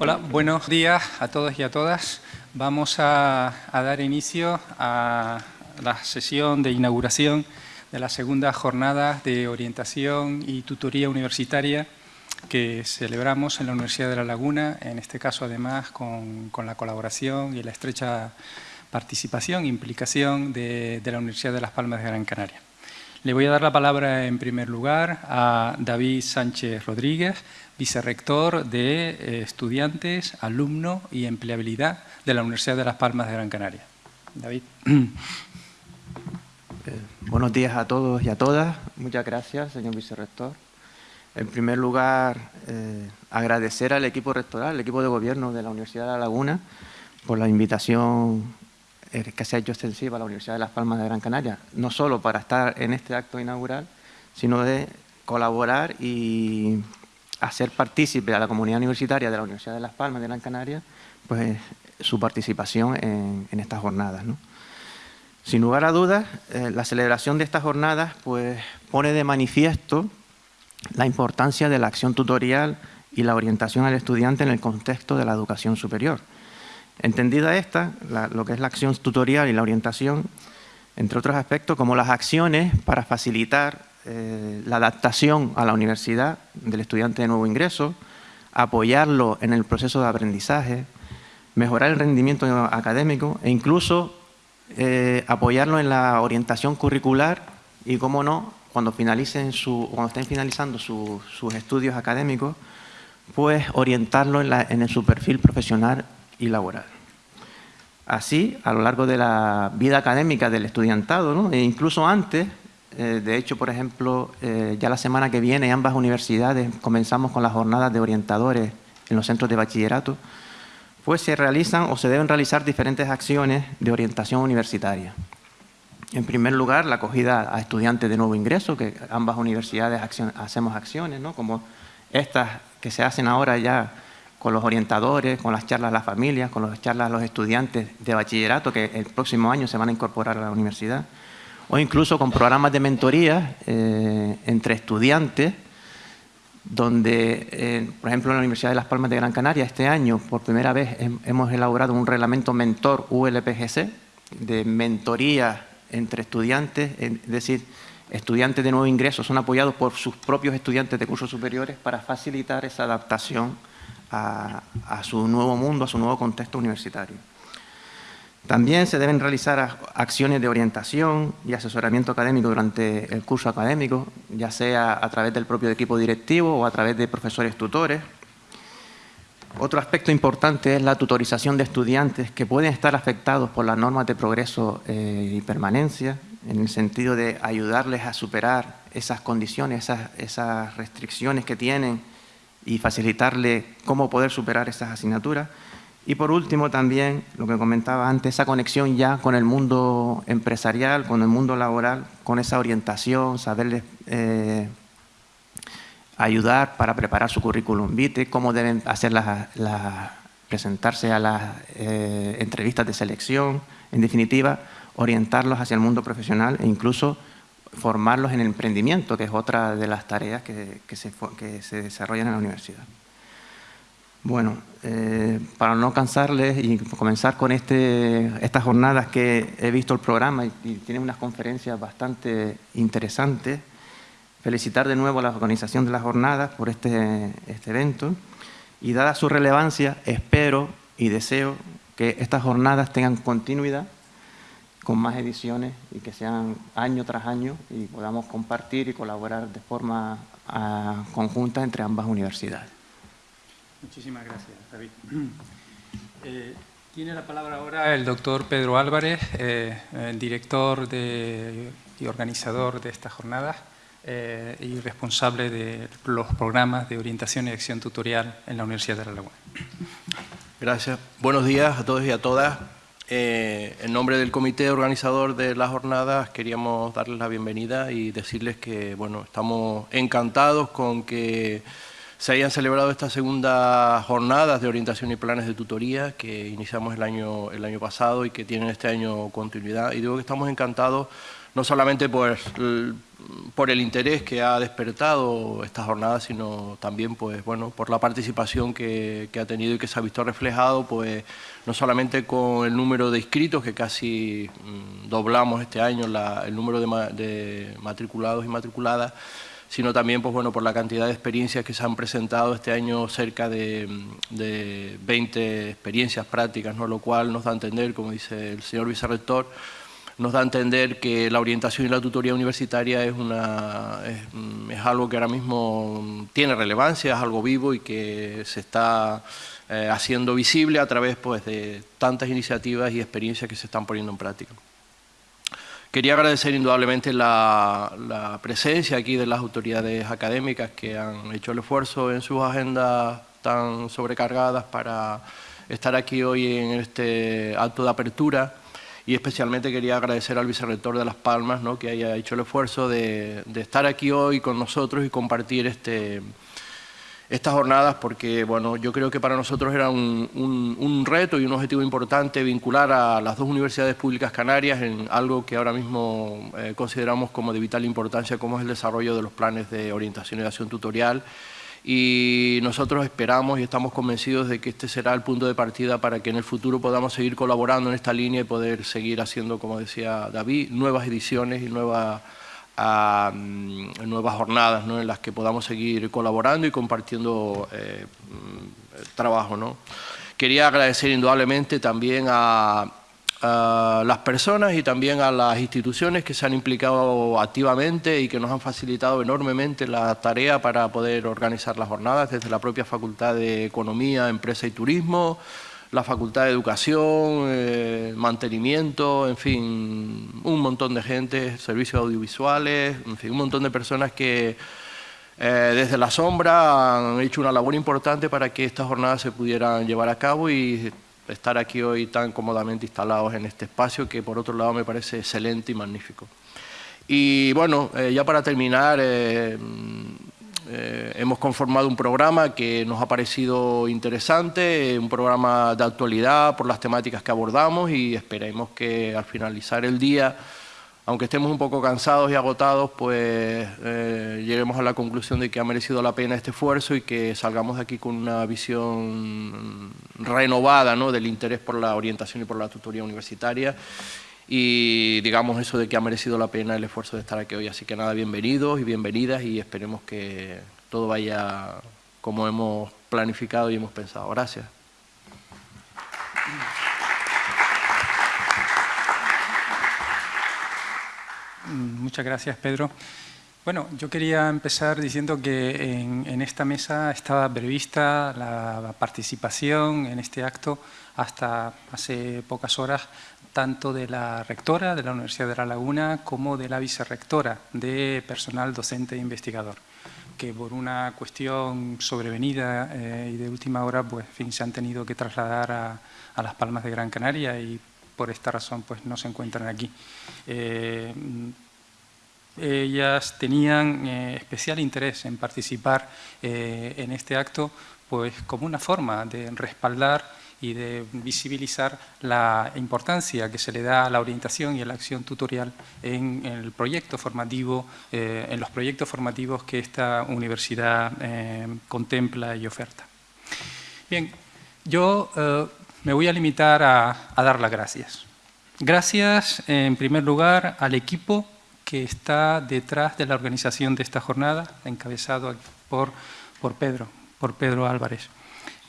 Hola, buenos días a todos y a todas. Vamos a, dar inicio a la sesión de inauguración de la segunda jornada de orientación y tutoría universitaria que celebramos en la Universidad de La Laguna, en este caso además con, la colaboración y la estrecha participación e implicación de, de la Universidad de Las Palmas de Gran Canaria. Le voy a dar la palabra en primer lugar a David Sánchez Rodríguez, vicerrector de eh, estudiantes, alumno y empleabilidad de la Universidad de Las Palmas de Gran Canaria. David. Eh, buenos días a todos y a todas. Muchas gracias, señor vicerrector. En primer lugar, eh, agradecer al equipo rectoral, al equipo de gobierno de la Universidad de La Laguna, por la invitación que se ha hecho extensiva a la Universidad de Las Palmas de Gran Canaria, no solo para estar en este acto inaugural, sino de colaborar y hacer partícipe a la comunidad universitaria de la Universidad de Las Palmas de Gran Canaria pues, su participación en, estas jornadas. Sin lugar a dudas, eh, la celebración de estas jornadas pues, pone de manifiesto la importancia de la acción tutorial y la orientación al estudiante en el contexto de la educación superior. Entendida esta, lo que es la acción tutorial y la orientación, entre otros aspectos, como las acciones para facilitar eh, la adaptación a la universidad del estudiante de nuevo ingreso, apoyarlo en el proceso de aprendizaje, mejorar el rendimiento académico e incluso eh, apoyarlo en la orientación curricular y, cómo no, cuando, finalicen su, cuando estén finalizando sus estudios académicos, pues orientarlo en, su perfil profesional y laboral. Así, a lo largo de la vida académica del estudiantado, e incluso antes, eh, de hecho, por ejemplo, eh, ya la semana que viene ambas universidades comenzamos con las jornadas de orientadores en los centros de bachillerato, pues se realizan o se deben realizar diferentes acciones de orientación universitaria. En primer lugar, la acogida a estudiantes de nuevo ingreso, que ambas universidades hacemos acciones, ¿no? como estas que se hacen ahora ya con los orientadores, con las charlas a las familias, con las charlas a los estudiantes de bachillerato que el próximo año se van a incorporar a la universidad, o incluso con programas de mentoría eh, entre estudiantes, donde, eh, por ejemplo, en la Universidad de Las Palmas de Gran Canaria, este año, por primera vez, hemos elaborado un reglamento mentor ULPGC, de mentoría entre estudiantes, es decir, estudiantes de nuevo ingreso son apoyados por sus propios estudiantes de cursos superiores para facilitar esa adaptación a, su nuevo mundo, a su nuevo contexto universitario. También se deben realizar acciones de orientación y asesoramiento académico durante el curso académico, ya sea a través del propio equipo directivo o a través de profesores tutores. Otro aspecto importante es la tutorización de estudiantes que pueden estar afectados por las normas de progreso eh, y permanencia, en el sentido de ayudarles a superar esas condiciones, esas, esas restricciones que tienen y facilitarle cómo poder superar esas asignaturas. Y por último también, lo que comentaba antes, esa conexión ya con el mundo empresarial, con el mundo laboral, con esa orientación, saberles eh, ayudar para preparar su currículum vitae, cómo deben hacer las, presentarse a las eh, entrevistas de selección, en definitiva, orientarlos hacia el mundo profesional e incluso formarlos en emprendimiento, que es otra de las tareas que, se, que se, desarrollan en la universidad. Bueno, eh, para no cansarles y comenzar con este, estas jornadas que he visto el programa y, y tiene unas conferencias bastante interesantes, felicitar de nuevo a la organización de las jornadas por este, este evento y dada su relevancia, espero y deseo que estas jornadas tengan continuidad con más ediciones y que sean año tras año y podamos compartir y colaborar de forma ah, conjunta entre ambas universidades. Muchísimas gracias, David. Eh, tiene la palabra ahora el doctor Pedro Álvarez, eh, el director y organizador de estas jornadas eh, y responsable de los programas de orientación y acción tutorial en la Universidad de La Laguna. Gracias. Buenos días a todos y a todas. Eh, en nombre del comité organizador de las jornadas queríamos darles la bienvenida y decirles que bueno, estamos encantados con que se hayan celebrado estas segundas jornadas de orientación y planes de tutoría que iniciamos el año, el año pasado y que tienen este año continuidad. Y digo que estamos encantados no solamente por por el interés que ha despertado esta jornada, sino también pues, bueno, por la participación que, ha tenido y que se ha visto reflejado, pues, no solamente con el número de inscritos, que casi mm, doblamos este año el número de, matriculados y matriculadas, sino también pues, bueno, por la cantidad de experiencias que se han presentado este año, cerca de, de 20 experiencias prácticas, ¿no? lo cual nos da a entender, como dice el señor vicerrector, nos da a entender que la orientación y la tutoría universitaria es, una, es, algo que ahora mismo tiene relevancia, es algo vivo y que se está eh, haciendo visible a través pues, de tantas iniciativas y experiencias que se están poniendo en práctica. Quería agradecer indudablemente la, la, presencia aquí de las autoridades académicas que han hecho el esfuerzo en sus agendas tan sobrecargadas para estar aquí hoy en este acto de apertura y especialmente quería agradecer al vicerrector de Las Palmas ¿no? que haya hecho el esfuerzo de, estar aquí hoy con nosotros y compartir este, estas jornadas porque bueno, yo creo que para nosotros era un, reto y un objetivo importante vincular a las dos universidades públicas canarias en algo que ahora mismo eh, consideramos como de vital importancia como es el desarrollo de los planes de orientación y acción tutorial y nosotros esperamos y estamos convencidos de que este será el punto de partida para que en el futuro podamos seguir colaborando en esta línea y poder seguir haciendo, como decía David, nuevas ediciones y nuevas, nuevas jornadas en las que podamos seguir colaborando y compartiendo eh, trabajo. ¿no? Quería agradecer indudablemente también a, a las personas y también a las instituciones que se han implicado activamente y que nos han facilitado enormemente la tarea para poder organizar las jornadas, desde la propia Facultad de Economía, Empresa y Turismo, la Facultad de Educación, eh, Mantenimiento, en fin, un montón de gente, servicios audiovisuales, en fin, un montón de personas que eh, desde la sombra han hecho una labor importante para que estas jornadas se pudieran llevar a cabo y estar aquí hoy tan cómodamente instalados en este espacio que por otro lado me parece excelente y magnífico. Y bueno, eh, ya para terminar, eh, eh, hemos conformado un programa que nos ha parecido interesante, un programa de actualidad por las temáticas que abordamos y esperemos que al finalizar el día aunque estemos un poco cansados y agotados, pues eh, lleguemos a la conclusión de que ha merecido la pena este esfuerzo y que salgamos de aquí con una visión renovada ¿no? del interés por la orientación y por la tutoría universitaria y digamos eso de que ha merecido la pena el esfuerzo de estar aquí hoy. Así que nada, bienvenidos y bienvenidas y esperemos que todo vaya como hemos planificado y hemos pensado. Gracias. Muchas gracias, Pedro. Bueno, yo quería empezar diciendo que en, esta mesa estaba prevista la participación en este acto hasta hace pocas horas tanto de la rectora de la Universidad de La Laguna como de la vicerrectora de personal docente e investigador que por una cuestión sobrevenida eh, y de última hora pues, fin, se han tenido que trasladar a, a Las Palmas de Gran Canaria y por esta razón pues, no se encuentran aquí. Eh, ellas tenían eh, especial interés en participar eh, en este acto pues, como una forma de respaldar y de visibilizar la importancia que se le da a la orientación y a la acción tutorial en, el proyecto formativo, en los proyectos formativos que esta universidad contempla y oferta. Bien, yo me voy a limitar a, dar las gracias. Gracias, en primer lugar, al equipo que está detrás de la organización de esta jornada, encabezado por, por Pedro, por Pedro Álvarez,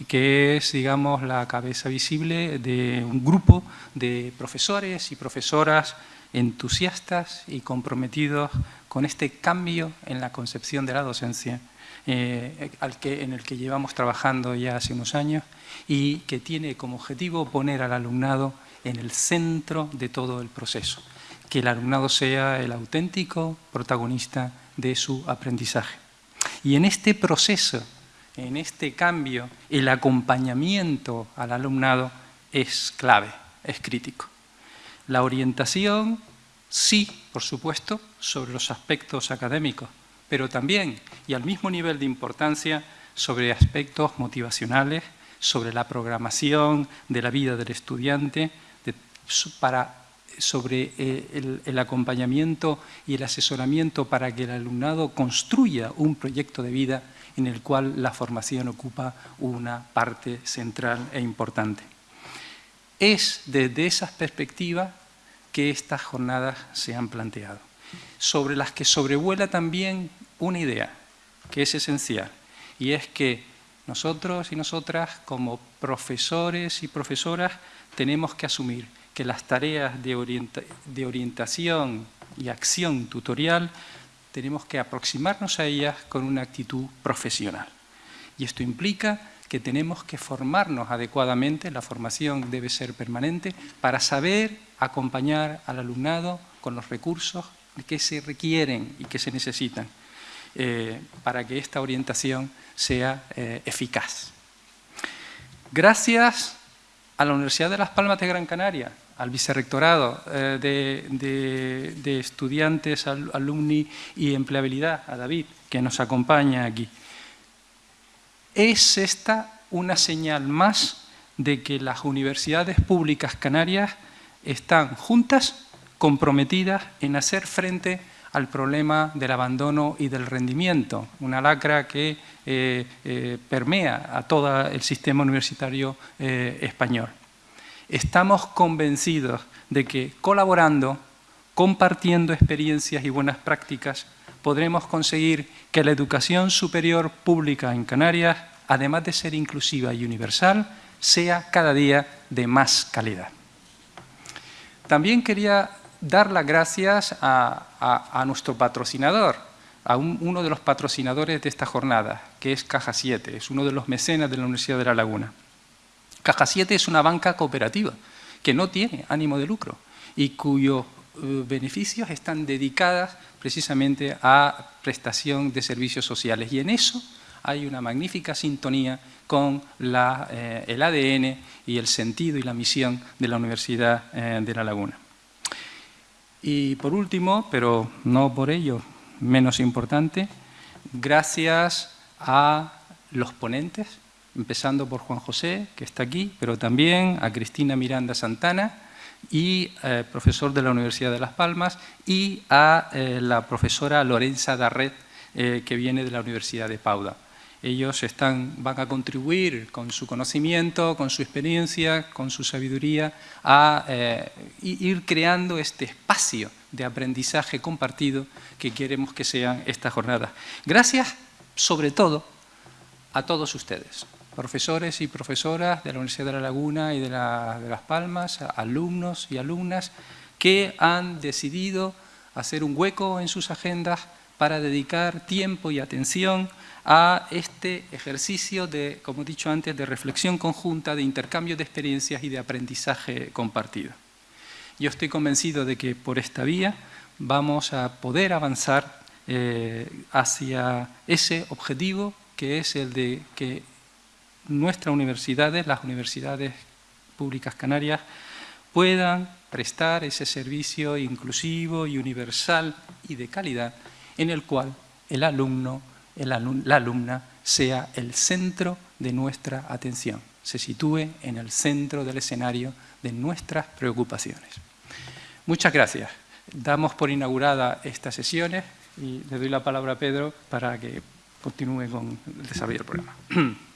que es, digamos, la cabeza visible de un grupo de profesores y profesoras entusiastas y comprometidos con este cambio en la concepción de la docencia eh, al que, en el que llevamos trabajando ya hace unos años y que tiene como objetivo poner al alumnado en el centro de todo el proceso, que el alumnado sea el auténtico protagonista de su aprendizaje. Y en este proceso, en este cambio, el acompañamiento al alumnado es clave, es crítico. La orientación, sí, por supuesto, sobre los aspectos académicos, pero también, y al mismo nivel de importancia, sobre aspectos motivacionales, sobre la programación de la vida del estudiante, sobre eh, el, acompañamiento y el asesoramiento para que el alumnado construya un proyecto de vida en el cual la formación ocupa una parte central e importante. Es desde esas perspectivas que estas jornadas se han planteado, sobre las que sobrevuela también una idea que es esencial, y es que nosotros y nosotras, como profesores y profesoras, tenemos que asumir que las tareas de, orientación y acción tutorial tenemos que aproximarnos a ellas con una actitud profesional. Y esto implica que tenemos que formarnos adecuadamente, la formación debe ser permanente, para saber acompañar al alumnado con los recursos que se requieren y que se necesitan eh, para que esta orientación sea eh, eficaz. Gracias a la Universidad de Las Palmas de Gran Canaria, al vicerrectorado eh, de, estudiantes, alumni y empleabilidad, a David, que nos acompaña aquí. Es esta una señal más de que las universidades públicas canarias están juntas, comprometidas en hacer frente al problema del abandono y del rendimiento, una lacra que eh, eh, permea a todo el sistema universitario español estamos convencidos de que colaborando, compartiendo experiencias y buenas prácticas, podremos conseguir que la educación superior pública en Canarias, además de ser inclusiva y universal, sea cada día de más calidad. También quería dar las gracias a, nuestro patrocinador, a uno de los patrocinadores de esta jornada, que es Caja 7, es uno de los mecenas de la Universidad de La Laguna. Caja 7 es una banca cooperativa que no tiene ánimo de lucro y cuyos eh, beneficios están dedicadas precisamente a prestación de servicios sociales. Y en eso hay una magnífica sintonía con eh, el ADN y el sentido y la misión de la Universidad eh, de La Laguna. Y por último, pero no por ello menos importante, gracias a los ponentes, empezando por Juan José, que está aquí, pero también a Cristina Miranda Santana, y eh, profesor de la Universidad de Las Palmas, y a eh, la profesora Lorenza Darret, eh, que viene de la Universidad de Pauda. Ellos están, van a contribuir con su conocimiento, con su experiencia, con su sabiduría, a ir creando este espacio de aprendizaje compartido que queremos que sean estas jornadas. Gracias, sobre todo, a todos ustedes profesores y profesoras de la Universidad de La Laguna y de, Las Palmas, alumnos y alumnas que han decidido hacer un hueco en sus agendas para dedicar tiempo y atención a este ejercicio de, como he dicho antes, de reflexión conjunta, de intercambio de experiencias y de aprendizaje compartido. Yo estoy convencido de que por esta vía vamos a poder avanzar eh, hacia ese objetivo que es el de que nuestras universidades, las universidades públicas canarias, puedan prestar ese servicio inclusivo y universal y de calidad en el cual el alumno, la alumna, sea el centro de nuestra atención, se sitúe en el centro del escenario de nuestras preocupaciones. Muchas gracias. Damos por inaugurada estas sesiones y le doy la palabra a Pedro para que continúe con el desarrollo del programa.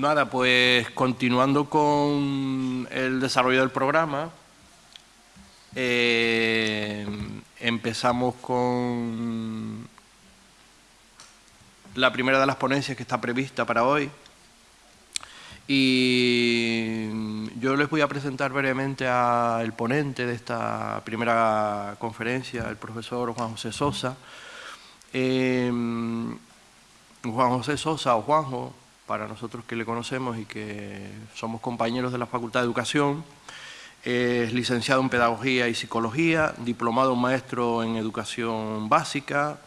Nada, pues continuando con el desarrollo del programa, eh, empezamos con la primera de las ponencias que está prevista para hoy Y yo les voy a presentar brevemente al ponente de esta primera conferencia, el profesor Juan José Sosa. Em, Juan José Sosa o Juanjo, para nosotros que le conocemos y que somos compañeros de la Facultad de Educación, es licenciado en Pedagogía y Psicología, diplomado maestro en Educación Básica,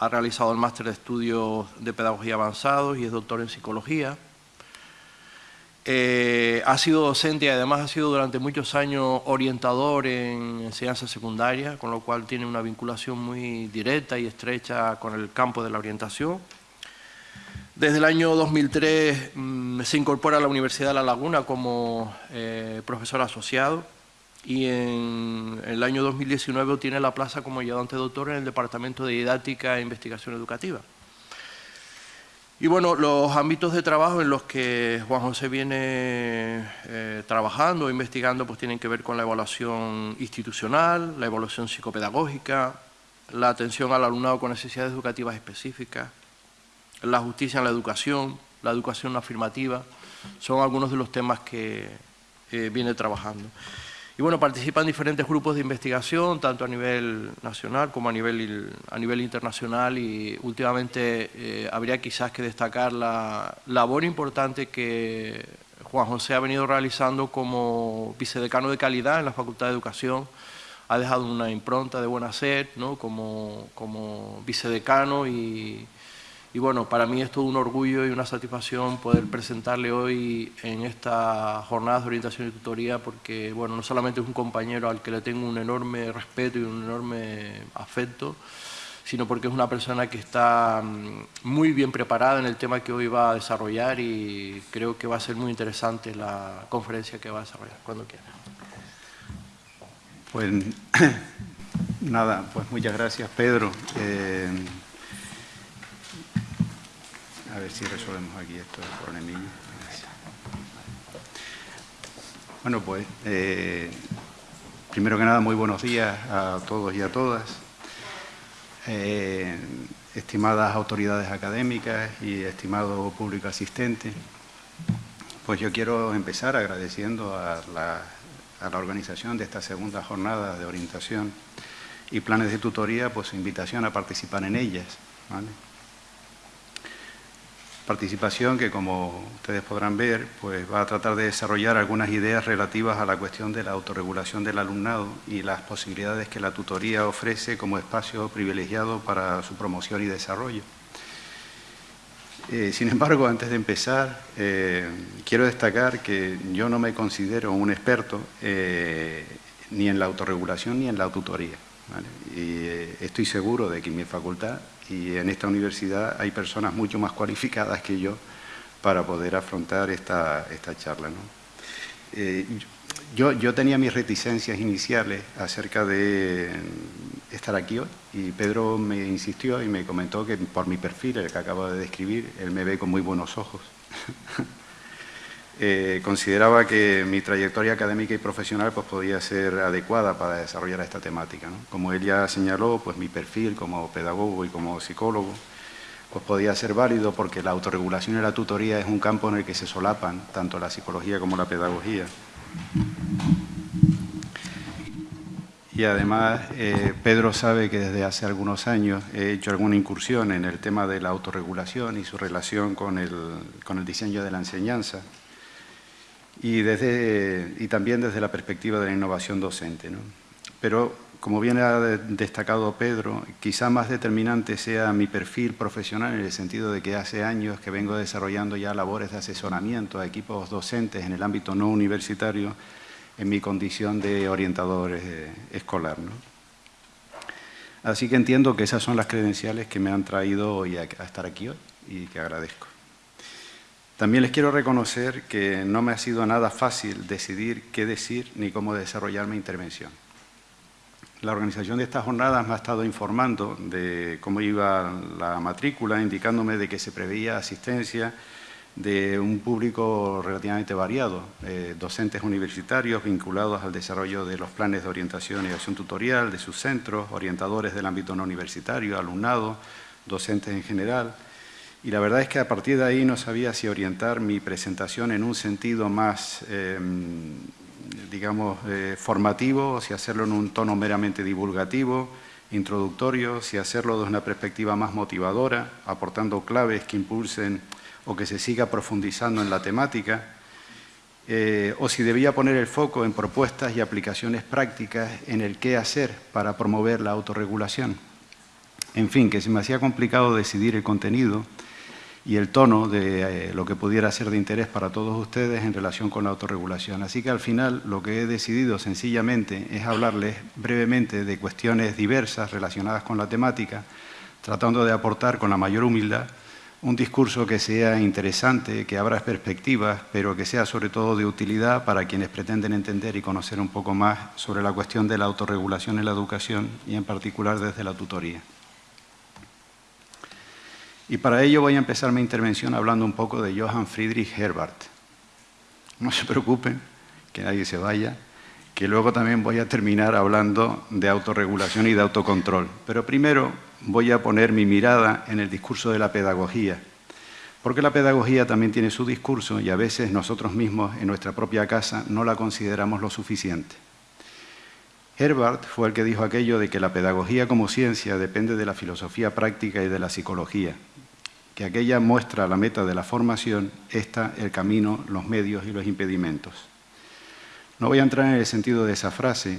ha realizado el máster de estudios de Pedagogía Avanzados y es doctor en Psicología. Eh, ha sido docente y además ha sido durante muchos años orientador en enseñanza secundaria, con lo cual tiene una vinculación muy directa y estrecha con el campo de la orientación. Desde el año 2003 mm, se incorpora a la Universidad de La Laguna como eh, profesor asociado y en el año 2019 obtiene la plaza como ayudante doctor en el Departamento de Didáctica e Investigación Educativa. Y bueno, los ámbitos de trabajo en los que Juan José viene eh, trabajando o investigando pues tienen que ver con la evaluación institucional, la evaluación psicopedagógica, la atención al alumnado con necesidades educativas específicas, la justicia en la educación, la educación afirmativa, son algunos de los temas que eh, viene trabajando. Y bueno, participa en diferentes grupos de investigación, tanto a nivel nacional como a nivel, a nivel internacional y últimamente eh, habría quizás que destacar la labor importante que Juan José ha venido realizando como vicedecano de calidad en la Facultad de Educación. Ha dejado una impronta de buen hacer ¿no? como, como vicedecano y, y bueno, para mí es todo un orgullo y una satisfacción poder presentarle hoy en esta jornada de orientación y tutoría porque, bueno, no solamente es un compañero al que le tengo un enorme respeto y un enorme afecto, sino porque es una persona que está mm, muy bien preparada en el tema que hoy va a desarrollar y creo que va a ser muy interesante la conferencia que va a desarrollar, cuando quiera. Pues nada, pues muchas gracias Pedro. Eh, a ver si resolvemos aquí esto del problemillo. Bueno, pues, eh, primero que nada, muy buenos días a todos y a todas. Eh, estimadas autoridades académicas y estimado público asistente, pues yo quiero empezar agradeciendo a la, a la organización de esta segunda jornada de orientación y planes de tutoría, pues invitación a participar en ellas. Participación que, como ustedes podrán ver, pues va a tratar de desarrollar algunas ideas relativas a la cuestión de la autorregulación del alumnado y las posibilidades que la tutoría ofrece como espacio privilegiado para su promoción y desarrollo. Eh, sin embargo, antes de empezar, eh, quiero destacar que yo no me considero un experto eh, ni en la autorregulación ni en la tutoría. Y estoy seguro de que mi facultad y en esta universidad hay personas mucho más cualificadas que yo para poder afrontar esta, esta charla. ¿no? Eh, yo, yo, tenía mis reticencias iniciales acerca de estar aquí hoy y Pedro me insistió y me comentó que por mi perfil, el que acabo de describir, él me ve con muy buenos ojos. Eh, consideraba que mi trayectoria académica y profesional pues, podía ser adecuada para desarrollar esta temática. Como él ya señaló, pues, mi perfil como pedagogo y como psicólogo pues, podía ser válido porque la autorregulación y la tutoría es un campo en el que se solapan tanto la psicología como la pedagogía. Y además, eh, Pedro sabe que desde hace algunos años he hecho alguna incursión en el tema de la autorregulación y su relación con el, con el diseño de la enseñanza y, desde, y también desde la perspectiva de la innovación docente. ¿no? Pero, como bien ha destacado Pedro, quizá más determinante sea mi perfil profesional en el sentido de que hace años que vengo desarrollando ya labores de asesoramiento a equipos docentes en el ámbito no universitario en mi condición de orientador eh, escolar. ¿no? Así que entiendo que esas son las credenciales que me han traído hoy a estar aquí hoy y que agradezco. También les quiero reconocer que no me ha sido nada fácil decidir qué decir ni cómo desarrollar mi intervención. La organización de estas jornadas me ha estado informando de cómo iba la matrícula, indicándome de que se preveía asistencia de un público relativamente variado, eh, docentes universitarios vinculados al desarrollo de los planes de orientación y acción tutorial de sus centros, orientadores del ámbito no universitario, alumnado, docentes en general, Y la verdad es que a partir de ahí no sabía si orientar mi presentación en un sentido más, em, digamos, eh, formativo, o si hacerlo en un tono meramente divulgativo, introductorio, si hacerlo desde una perspectiva más motivadora, aportando claves que impulsen o que se siga profundizando en la temática, eh, o si debía poner el foco en propuestas y aplicaciones prácticas en el qué hacer para promover la autorregulación. En fin, que se me hacía complicado decidir el contenido y el tono de eh, lo que pudiera ser de interés para todos ustedes en relación con la autorregulación. Así que al final lo que he decidido sencillamente es hablarles brevemente de cuestiones diversas relacionadas con la temática, tratando de aportar con la mayor humildad un discurso que sea interesante, que abra perspectivas, pero que sea sobre todo de utilidad para quienes pretenden entender y conocer un poco más sobre la cuestión de la autorregulación en la educación y en particular desde la tutoría. Y para ello voy a empezar mi intervención hablando un poco de Johann Friedrich Herbart. No se preocupen, que nadie se vaya, que luego también voy a terminar hablando de autorregulación y de autocontrol. Pero primero voy a poner mi mirada en el discurso de la pedagogía, porque la pedagogía también tiene su discurso y a veces nosotros mismos en nuestra propia casa no la consideramos lo suficiente. Herbart fue el que dijo aquello de que la pedagogía como ciencia depende de la filosofía práctica y de la psicología, que aquella muestra la meta de la formación, está el camino, los medios y los impedimentos. No voy a entrar en el sentido de esa frase,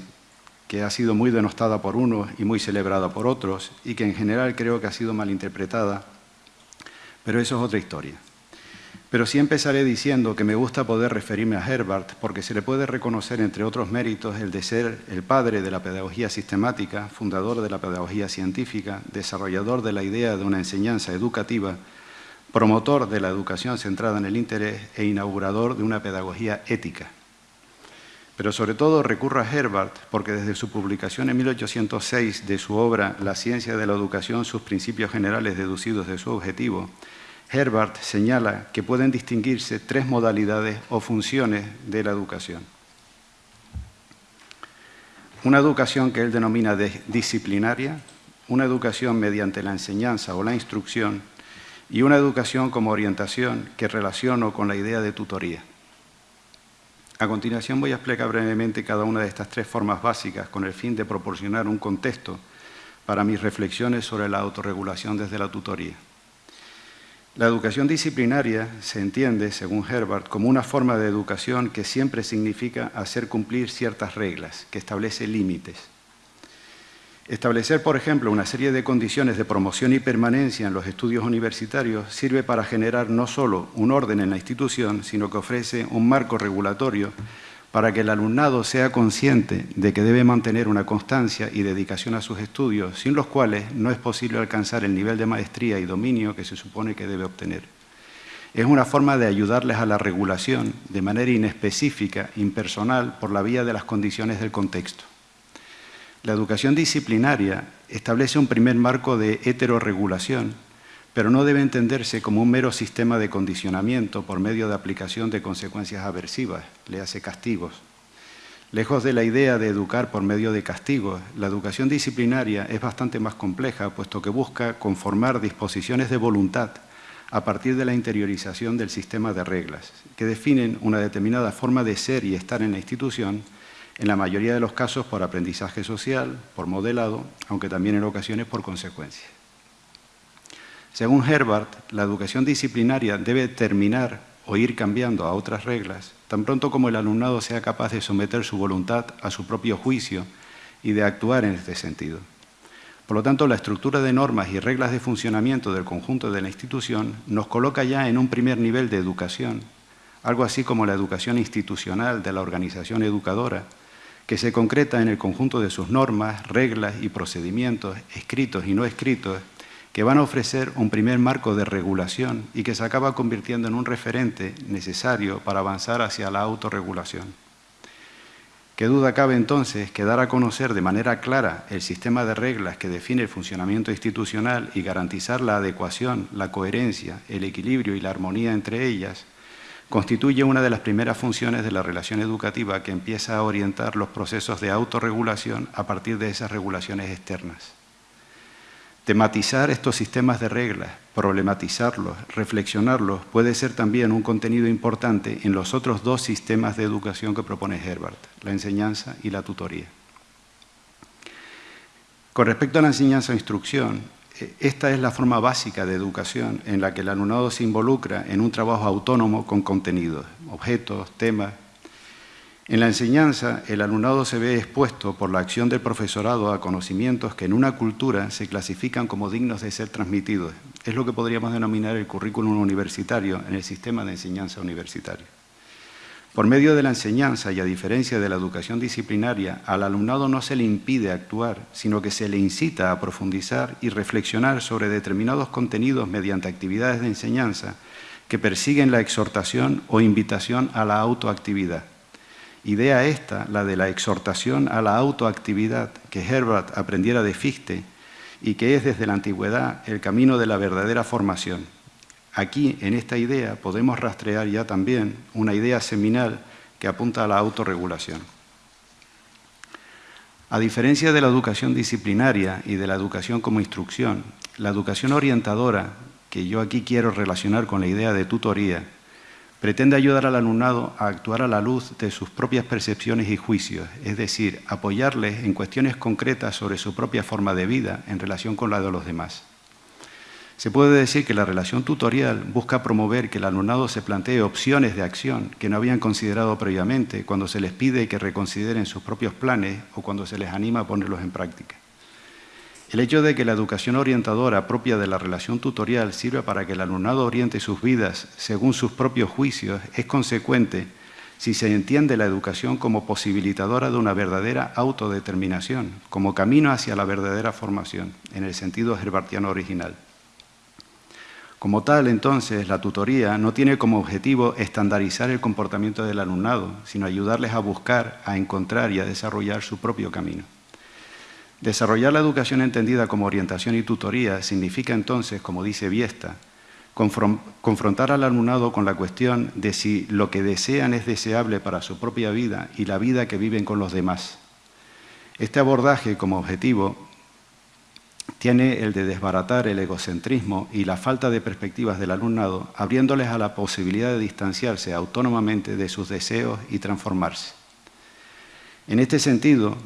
que ha sido muy denostada por unos y muy celebrada por otros, y que en general creo que ha sido malinterpretada, pero eso es otra historia. Pero sí empezaré diciendo que me gusta poder referirme a Herbart porque se le puede reconocer, entre otros méritos, el de ser el padre de la pedagogía sistemática, fundador de la pedagogía científica, desarrollador de la idea de una enseñanza educativa, promotor de la educación centrada en el interés e inaugurador de una pedagogía ética. Pero sobre todo recurro a Herbart porque desde su publicación en 1806 de su obra La ciencia de la educación, sus principios generales deducidos de su objetivo, Herbart señala que pueden distinguirse tres modalidades o funciones de la educación. Una educación que él denomina disciplinaria, una educación mediante la enseñanza o la instrucción y una educación como orientación que relaciono con la idea de tutoría. A continuación voy a explicar brevemente cada una de estas tres formas básicas con el fin de proporcionar un contexto para mis reflexiones sobre la autorregulación desde la tutoría. La educación disciplinaria se entiende, según Herbert, como una forma de educación que siempre significa hacer cumplir ciertas reglas, que establece límites. Establecer, por ejemplo, una serie de condiciones de promoción y permanencia en los estudios universitarios sirve para generar no solo un orden en la institución, sino que ofrece un marco regulatorio para que el alumnado sea consciente de que debe mantener una constancia y dedicación a sus estudios, sin los cuales no es posible alcanzar el nivel de maestría y dominio que se supone que debe obtener. Es una forma de ayudarles a la regulación de manera inespecífica, impersonal, por la vía de las condiciones del contexto. La educación disciplinaria establece un primer marco de heterorregulación pero no debe entenderse como un mero sistema de condicionamiento por medio de aplicación de consecuencias aversivas, le hace castigos. Lejos de la idea de educar por medio de castigos, la educación disciplinaria es bastante más compleja, puesto que busca conformar disposiciones de voluntad a partir de la interiorización del sistema de reglas, que definen una determinada forma de ser y estar en la institución, en la mayoría de los casos por aprendizaje social, por modelado, aunque también en ocasiones por consecuencia. Según Herbart, la educación disciplinaria debe terminar o ir cambiando a otras reglas, tan pronto como el alumnado sea capaz de someter su voluntad a su propio juicio y de actuar en este sentido. Por lo tanto, la estructura de normas y reglas de funcionamiento del conjunto de la institución nos coloca ya en un primer nivel de educación, algo así como la educación institucional de la organización educadora, que se concreta en el conjunto de sus normas, reglas y procedimientos, escritos y no escritos, que van a ofrecer un primer marco de regulación y que se acaba convirtiendo en un referente necesario para avanzar hacia la autorregulación. ¿Qué duda cabe entonces que dar a conocer de manera clara el sistema de reglas que define el funcionamiento institucional y garantizar la adecuación, la coherencia, el equilibrio y la armonía entre ellas constituye una de las primeras funciones de la relación educativa que empieza a orientar los procesos de autorregulación a partir de esas regulaciones externas? Tematizar estos sistemas de reglas, problematizarlos, reflexionarlos, puede ser también un contenido importante en los otros dos sistemas de educación que propone Herbert, la enseñanza y la tutoría. Con respecto a la enseñanza e instrucción, eh, esta es la forma básica de educación en la que el alumnado se involucra en un trabajo autónomo con contenidos, objetos, temas, en la enseñanza, el alumnado se ve expuesto por la acción del profesorado a conocimientos que en una cultura se clasifican como dignos de ser transmitidos. Es lo que podríamos denominar el currículum universitario en el sistema de enseñanza universitario. Por medio de la enseñanza y a diferencia de la educación disciplinaria, al alumnado no se le impide actuar, sino que se le incita a profundizar y reflexionar sobre determinados contenidos mediante actividades de enseñanza que persiguen la exhortación o invitación a la autoactividad. Idea esta, la de la exhortación a la autoactividad que Herbert aprendiera de Fichte y que es desde la antigüedad el camino de la verdadera formación. Aquí, en esta idea, podemos rastrear ya también una idea seminal que apunta a la autorregulación. A diferencia de la educación disciplinaria y de la educación como instrucción, la educación orientadora, que yo aquí quiero relacionar con la idea de tutoría, Pretende ayudar al alumnado a actuar a la luz de sus propias percepciones y juicios, es decir, apoyarles en cuestiones concretas sobre su propia forma de vida en relación con la de los demás. Se puede decir que la relación tutorial busca promover que el alumnado se plantee opciones de acción que no habían considerado previamente cuando se les pide que reconsideren sus propios planes o cuando se les anima a ponerlos en práctica. El hecho de que la educación orientadora propia de la relación tutorial sirva para que el alumnado oriente sus vidas según sus propios juicios es consecuente si se entiende la educación como posibilitadora de una verdadera autodeterminación, como camino hacia la verdadera formación, en el sentido herbartiano original. Como tal, entonces, la tutoría no tiene como objetivo estandarizar el comportamiento del alumnado, sino ayudarles a buscar, a encontrar y a desarrollar su propio camino. Desarrollar la educación entendida como orientación y tutoría significa entonces, como dice Viesta, confrontar al alumnado con la cuestión de si lo que desean es deseable para su propia vida y la vida que viven con los demás. Este abordaje como objetivo tiene el de desbaratar el egocentrismo y la falta de perspectivas del alumnado, abriéndoles a la posibilidad de distanciarse autónomamente de sus deseos y transformarse. En este sentido,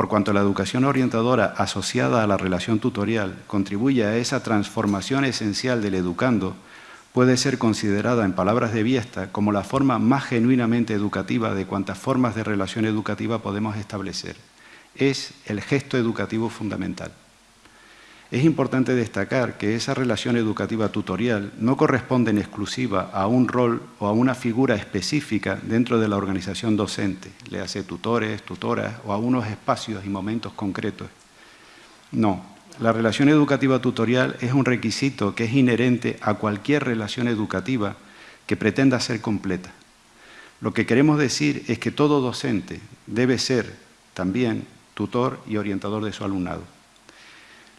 por cuanto la educación orientadora asociada a la relación tutorial contribuye a esa transformación esencial del educando, puede ser considerada, en palabras de Viesta, como la forma más genuinamente educativa de cuantas formas de relación educativa podemos establecer. Es el gesto educativo fundamental. Es importante destacar que esa relación educativa tutorial no corresponde en exclusiva a un rol o a una figura específica dentro de la organización docente, le hace tutores, tutoras o a unos espacios y momentos concretos. No, la relación educativa tutorial es un requisito que es inherente a cualquier relación educativa que pretenda ser completa. Lo que queremos decir es que todo docente debe ser también tutor y orientador de su alumnado.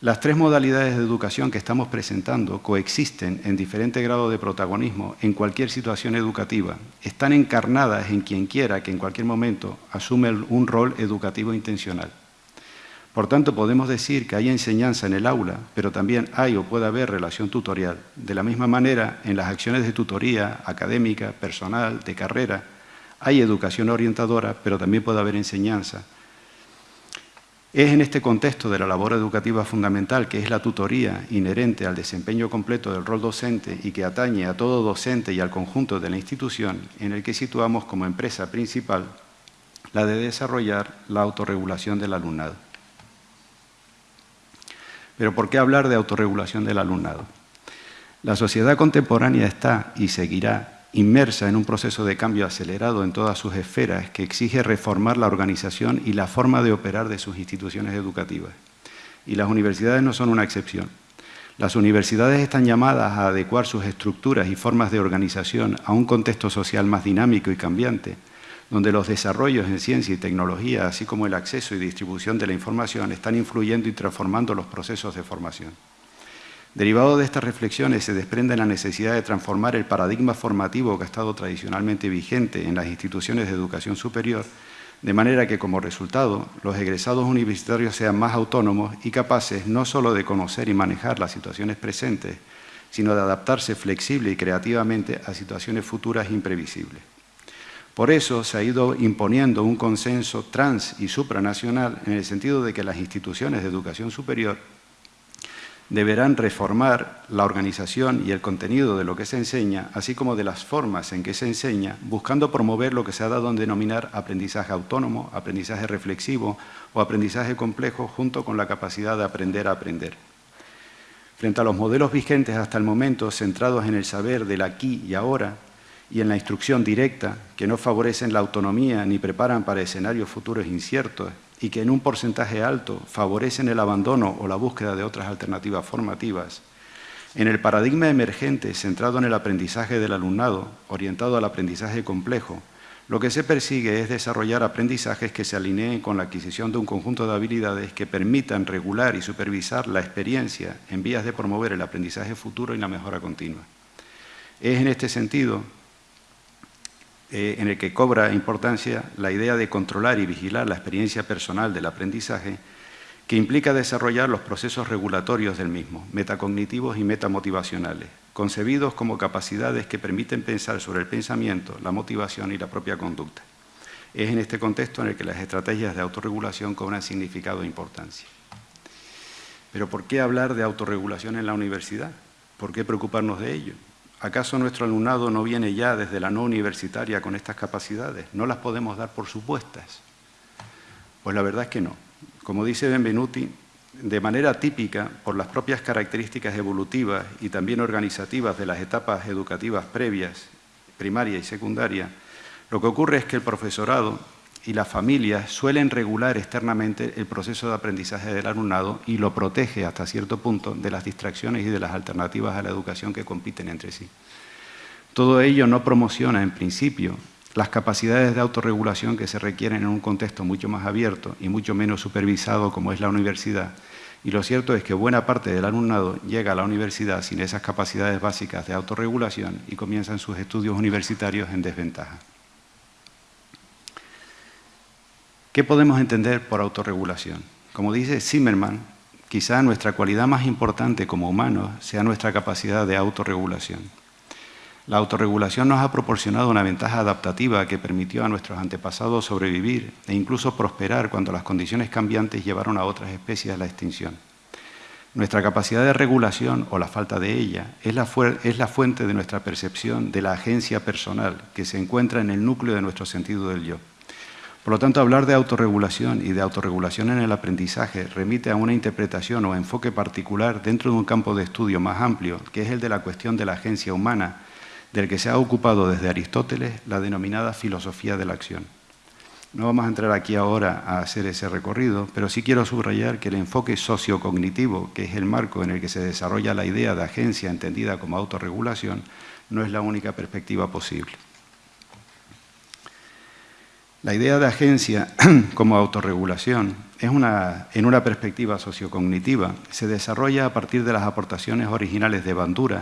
Las tres modalidades de educación que estamos presentando coexisten en diferente grado de protagonismo en cualquier situación educativa. Están encarnadas en quien quiera que en cualquier momento asume un rol educativo intencional. Por tanto, podemos decir que hay enseñanza en el aula, pero también hay o puede haber relación tutorial. De la misma manera, en las acciones de tutoría académica, personal, de carrera, hay educación orientadora, pero también puede haber enseñanza es en este contexto de la labor educativa fundamental, que es la tutoría inherente al desempeño completo del rol docente y que atañe a todo docente y al conjunto de la institución, en el que situamos como empresa principal la de desarrollar la autorregulación del alumnado. Pero ¿por qué hablar de autorregulación del alumnado? La sociedad contemporánea está y seguirá inmersa en un proceso de cambio acelerado en todas sus esferas que exige reformar la organización y la forma de operar de sus instituciones educativas. Y las universidades no son una excepción. Las universidades están llamadas a adecuar sus estructuras y formas de organización a un contexto social más dinámico y cambiante, donde los desarrollos en ciencia y tecnología, así como el acceso y distribución de la información, están influyendo y transformando los procesos de formación. Derivado de estas reflexiones se desprende la necesidad de transformar el paradigma formativo que ha estado tradicionalmente vigente en las instituciones de educación superior, de manera que como resultado los egresados universitarios sean más autónomos y capaces no solo de conocer y manejar las situaciones presentes, sino de adaptarse flexible y creativamente a situaciones futuras imprevisibles. Por eso se ha ido imponiendo un consenso trans y supranacional en el sentido de que las instituciones de educación superior deberán reformar la organización y el contenido de lo que se enseña, así como de las formas en que se enseña, buscando promover lo que se ha dado en denominar aprendizaje autónomo, aprendizaje reflexivo o aprendizaje complejo, junto con la capacidad de aprender a aprender. Frente a los modelos vigentes hasta el momento, centrados en el saber del aquí y ahora, y en la instrucción directa, que no favorecen la autonomía ni preparan para escenarios futuros inciertos y que en un porcentaje alto favorecen el abandono o la búsqueda de otras alternativas formativas, en el paradigma emergente centrado en el aprendizaje del alumnado, orientado al aprendizaje complejo, lo que se persigue es desarrollar aprendizajes que se alineen con la adquisición de un conjunto de habilidades que permitan regular y supervisar la experiencia en vías de promover el aprendizaje futuro y la mejora continua. Es en este sentido eh, en el que cobra importancia la idea de controlar y vigilar la experiencia personal del aprendizaje, que implica desarrollar los procesos regulatorios del mismo, metacognitivos y metamotivacionales, concebidos como capacidades que permiten pensar sobre el pensamiento, la motivación y la propia conducta. Es en este contexto en el que las estrategias de autorregulación cobran significado e importancia. Pero ¿por qué hablar de autorregulación en la universidad? ¿Por qué preocuparnos de ello? ¿Acaso nuestro alumnado no viene ya desde la no universitaria con estas capacidades? ¿No las podemos dar por supuestas? Pues la verdad es que no. Como dice Benvenuti, de manera típica, por las propias características evolutivas y también organizativas de las etapas educativas previas, primaria y secundaria, lo que ocurre es que el profesorado y las familias suelen regular externamente el proceso de aprendizaje del alumnado y lo protege hasta cierto punto de las distracciones y de las alternativas a la educación que compiten entre sí. Todo ello no promociona, en principio, las capacidades de autorregulación que se requieren en un contexto mucho más abierto y mucho menos supervisado como es la universidad. Y lo cierto es que buena parte del alumnado llega a la universidad sin esas capacidades básicas de autorregulación y comienzan sus estudios universitarios en desventaja. ¿Qué podemos entender por autorregulación? Como dice Zimmerman, quizá nuestra cualidad más importante como humanos sea nuestra capacidad de autorregulación. La autorregulación nos ha proporcionado una ventaja adaptativa que permitió a nuestros antepasados sobrevivir e incluso prosperar cuando las condiciones cambiantes llevaron a otras especies a la extinción. Nuestra capacidad de regulación, o la falta de ella, es la, es la fuente de nuestra percepción de la agencia personal que se encuentra en el núcleo de nuestro sentido del yo. Por lo tanto, hablar de autorregulación y de autorregulación en el aprendizaje remite a una interpretación o enfoque particular dentro de un campo de estudio más amplio, que es el de la cuestión de la agencia humana, del que se ha ocupado desde Aristóteles la denominada filosofía de la acción. No vamos a entrar aquí ahora a hacer ese recorrido, pero sí quiero subrayar que el enfoque sociocognitivo, que es el marco en el que se desarrolla la idea de agencia entendida como autorregulación, no es la única perspectiva posible. La idea de agencia como autorregulación es una, en una perspectiva sociocognitiva se desarrolla a partir de las aportaciones originales de Bandura,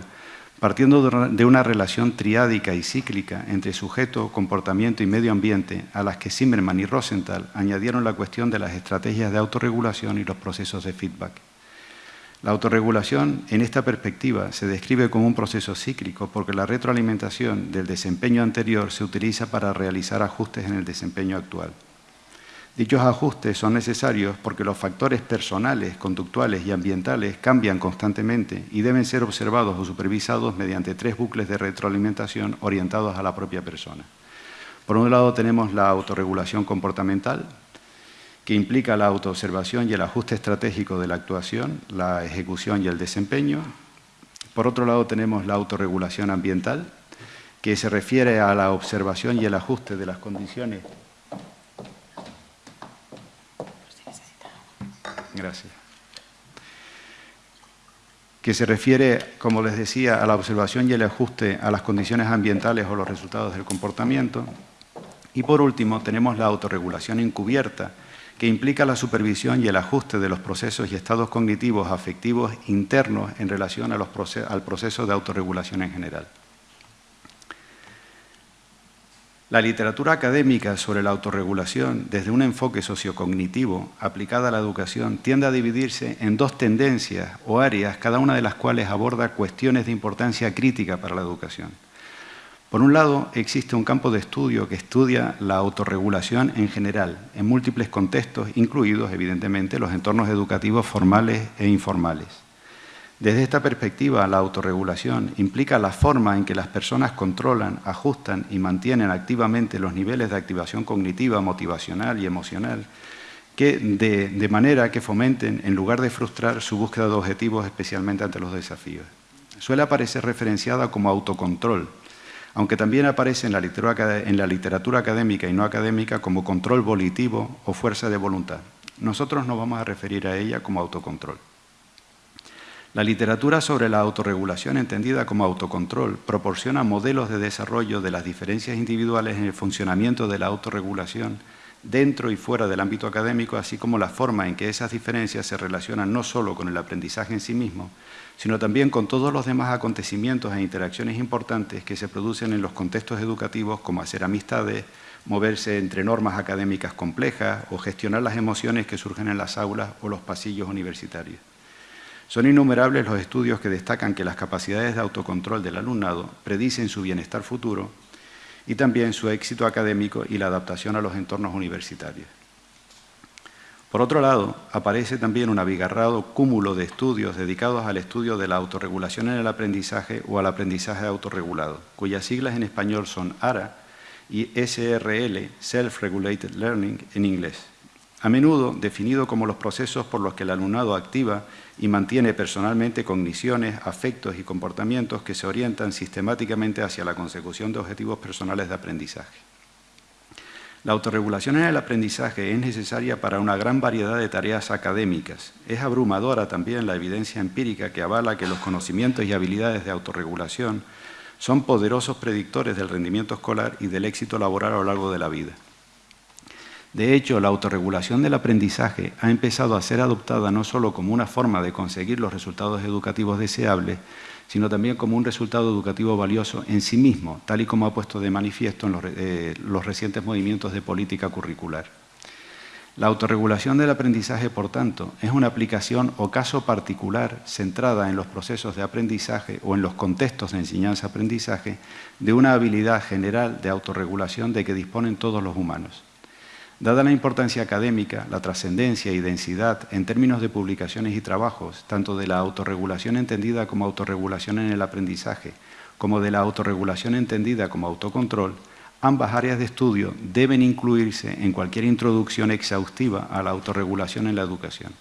partiendo de una relación triádica y cíclica entre sujeto, comportamiento y medio ambiente, a las que Zimmerman y Rosenthal añadieron la cuestión de las estrategias de autorregulación y los procesos de feedback. La autorregulación, en esta perspectiva, se describe como un proceso cíclico porque la retroalimentación del desempeño anterior se utiliza para realizar ajustes en el desempeño actual. Dichos ajustes son necesarios porque los factores personales, conductuales y ambientales cambian constantemente y deben ser observados o supervisados mediante tres bucles de retroalimentación orientados a la propia persona. Por un lado tenemos la autorregulación comportamental, que implica la autoobservación y el ajuste estratégico de la actuación, la ejecución y el desempeño. Por otro lado tenemos la autorregulación ambiental, que se refiere a la observación y el ajuste de las condiciones. Gracias. Que se refiere, como les decía, a la observación y el ajuste a las condiciones ambientales o los resultados del comportamiento. Y por último, tenemos la autorregulación encubierta, que implica la supervisión y el ajuste de los procesos y estados cognitivos afectivos internos en relación al proceso de autorregulación en general. La literatura académica sobre la autorregulación, desde un enfoque sociocognitivo aplicada a la educación, tiende a dividirse en dos tendencias o áreas, cada una de las cuales aborda cuestiones de importancia crítica para la educación. Por un lado, existe un campo de estudio que estudia la autorregulación en general, en múltiples contextos, incluidos, evidentemente, los entornos educativos formales e informales. Desde esta perspectiva, la autorregulación implica la forma en que las personas controlan, ajustan y mantienen activamente los niveles de activación cognitiva, motivacional y emocional, que de, manera que fomenten, en lugar de frustrar, su búsqueda de objetivos, especialmente ante los desafíos. Suele aparecer referenciada como autocontrol, aunque también aparece en la, literatura académica y no académica como control volitivo o fuerza de voluntad. Nosotros nos vamos a referir a ella como autocontrol. La literatura sobre la autorregulación entendida como autocontrol proporciona modelos de desarrollo de las diferencias individuales en el funcionamiento de la autorregulación dentro y fuera del ámbito académico, así como la forma en que esas diferencias se relacionan no solo con el aprendizaje en sí mismo, sino también con todos los demás acontecimientos e interacciones importantes que se producen en los contextos educativos, como hacer amistades, moverse entre normas académicas complejas o gestionar las emociones que surgen en las aulas o los pasillos universitarios. Son innumerables los estudios que destacan que las capacidades de autocontrol del alumnado predicen su bienestar futuro y también su éxito académico y la adaptación a los entornos universitarios. Por otro lado, aparece también un abigarrado cúmulo de estudios dedicados al estudio de la autorregulación en el aprendizaje o al aprendizaje autorregulado, cuyas siglas en español son ARA y SRL, Self-Regulated Learning, en inglés. A menudo definido como los procesos por los que el alumnado activa y mantiene personalmente cogniciones, afectos y comportamientos que se orientan sistemáticamente hacia la consecución de objetivos personales de aprendizaje. La autorregulación en el aprendizaje es necesaria para una gran variedad de tareas académicas. Es abrumadora también la evidencia empírica que avala que los conocimientos y habilidades de autorregulación son poderosos predictores del rendimiento escolar y del éxito laboral a lo largo de la vida. De hecho, la autorregulación del aprendizaje ha empezado a ser adoptada no solo como una forma de conseguir los resultados educativos deseables, sino también como un resultado educativo valioso en sí mismo, tal y como ha puesto de manifiesto en los, eh, los recientes movimientos de política curricular. La autorregulación del aprendizaje, por tanto, es una aplicación o caso particular centrada en los procesos de aprendizaje o en los contextos de enseñanza-aprendizaje de una habilidad general de autorregulación de que disponen todos los humanos. Dada la importancia académica, la trascendencia y densidad en términos de publicaciones y trabajos, tanto de la autorregulación entendida como autorregulación en el aprendizaje, como de la autorregulación entendida como autocontrol, ambas áreas de estudio deben incluirse en cualquier introducción exhaustiva a la autorregulación en la educación.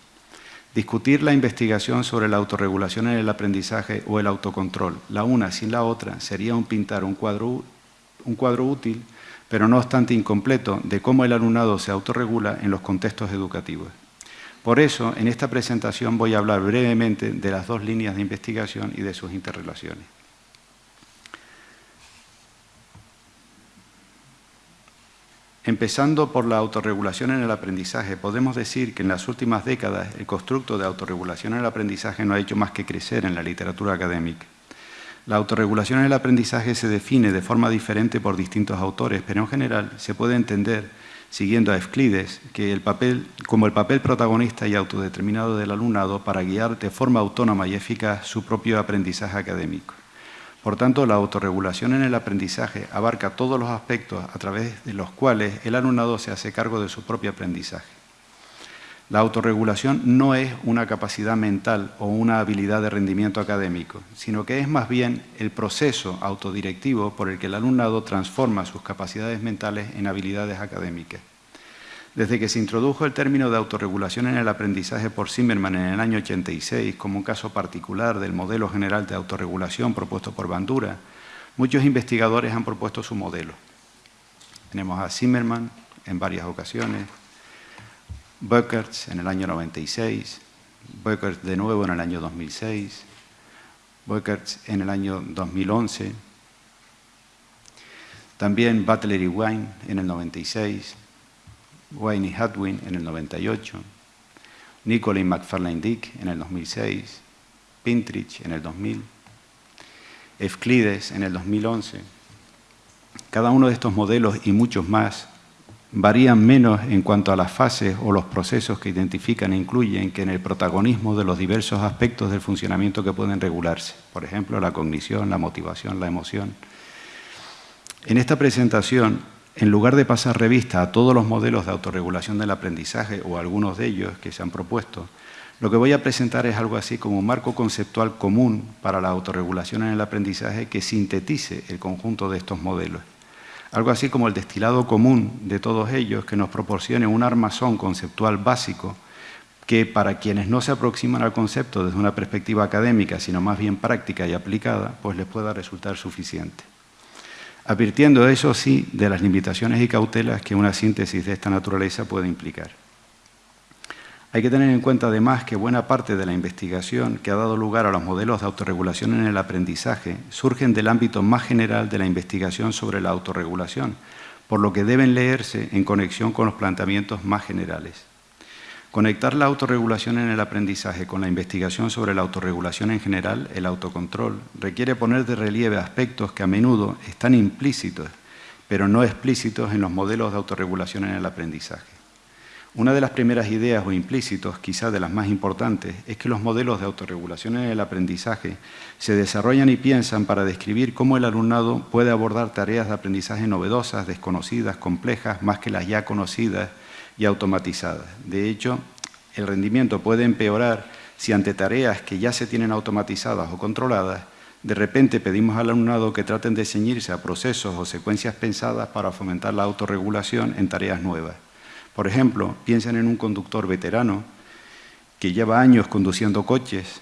Discutir la investigación sobre la autorregulación en el aprendizaje o el autocontrol, la una sin la otra, sería un pintar un cuadro, un cuadro útil pero no obstante incompleto, de cómo el alumnado se autorregula en los contextos educativos. Por eso, en esta presentación voy a hablar brevemente de las dos líneas de investigación y de sus interrelaciones. Empezando por la autorregulación en el aprendizaje, podemos decir que en las últimas décadas el constructo de autorregulación en el aprendizaje no ha hecho más que crecer en la literatura académica. La autorregulación en el aprendizaje se define de forma diferente por distintos autores, pero en general se puede entender, siguiendo a Euclides, que el papel, como el papel protagonista y autodeterminado del alumnado para guiar de forma autónoma y eficaz su propio aprendizaje académico. Por tanto, la autorregulación en el aprendizaje abarca todos los aspectos a través de los cuales el alumnado se hace cargo de su propio aprendizaje. La autorregulación no es una capacidad mental o una habilidad de rendimiento académico, sino que es más bien el proceso autodirectivo por el que el alumnado transforma sus capacidades mentales en habilidades académicas. Desde que se introdujo el término de autorregulación en el aprendizaje por Zimmerman en el año 86 como un caso particular del modelo general de autorregulación propuesto por Bandura, muchos investigadores han propuesto su modelo. Tenemos a Zimmerman en varias ocasiones, Böckerts en el año 96, Böckerts de nuevo en el año 2006, Böckerts en el año 2011, también Butler y Wine en el 96, Wayne y Hadwin en el 98, Nicolay y McFarlane Dick en el 2006, Pintrich en el 2000, Euclides en el 2011, Cada uno de estos modelos y muchos más varían menos en cuanto a las fases o los procesos que identifican e incluyen que en el protagonismo de los diversos aspectos del funcionamiento que pueden regularse. Por ejemplo, la cognición, la motivación, la emoción. En esta presentación, en lugar de pasar revista a todos los modelos de autorregulación del aprendizaje o algunos de ellos que se han propuesto, lo que voy a presentar es algo así como un marco conceptual común para la autorregulación en el aprendizaje que sintetice el conjunto de estos modelos algo así como el destilado común de todos ellos que nos proporcione un armazón conceptual básico que para quienes no se aproximan al concepto desde una perspectiva académica, sino más bien práctica y aplicada, pues les pueda resultar suficiente. Advirtiendo eso sí de las limitaciones y cautelas que una síntesis de esta naturaleza puede implicar. Hay que tener en cuenta además que buena parte de la investigación que ha dado lugar a los modelos de autorregulación en el aprendizaje surgen del ámbito más general de la investigación sobre la autorregulación, por lo que deben leerse en conexión con los planteamientos más generales. Conectar la autorregulación en el aprendizaje con la investigación sobre la autorregulación en general, el autocontrol, requiere poner de relieve aspectos que a menudo están implícitos, pero no explícitos en los modelos de autorregulación en el aprendizaje. Una de las primeras ideas o implícitos, quizá de las más importantes, es que los modelos de autorregulación en el aprendizaje se desarrollan y piensan para describir cómo el alumnado puede abordar tareas de aprendizaje novedosas, desconocidas, complejas, más que las ya conocidas y automatizadas. De hecho, el rendimiento puede empeorar si ante tareas que ya se tienen automatizadas o controladas, de repente pedimos al alumnado que traten de ceñirse a procesos o secuencias pensadas para fomentar la autorregulación en tareas nuevas. Por ejemplo, piensen en un conductor veterano que lleva años conduciendo coches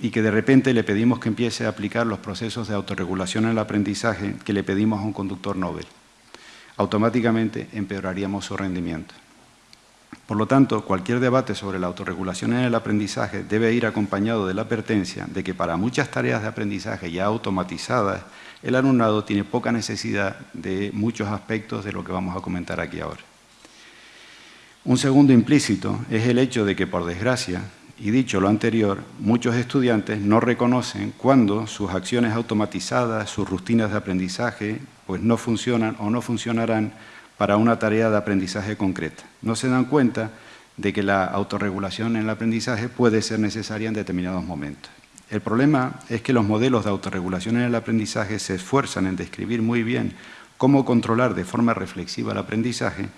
y que de repente le pedimos que empiece a aplicar los procesos de autorregulación en el aprendizaje que le pedimos a un conductor Nobel. Automáticamente empeoraríamos su rendimiento. Por lo tanto, cualquier debate sobre la autorregulación en el aprendizaje debe ir acompañado de la advertencia de que para muchas tareas de aprendizaje ya automatizadas, el alumnado tiene poca necesidad de muchos aspectos de lo que vamos a comentar aquí ahora. Un segundo implícito es el hecho de que, por desgracia, y dicho lo anterior, muchos estudiantes no reconocen cuando sus acciones automatizadas, sus rutinas de aprendizaje, pues no funcionan o no funcionarán para una tarea de aprendizaje concreta. No se dan cuenta de que la autorregulación en el aprendizaje puede ser necesaria en determinados momentos. El problema es que los modelos de autorregulación en el aprendizaje se esfuerzan en describir muy bien cómo controlar de forma reflexiva el aprendizaje,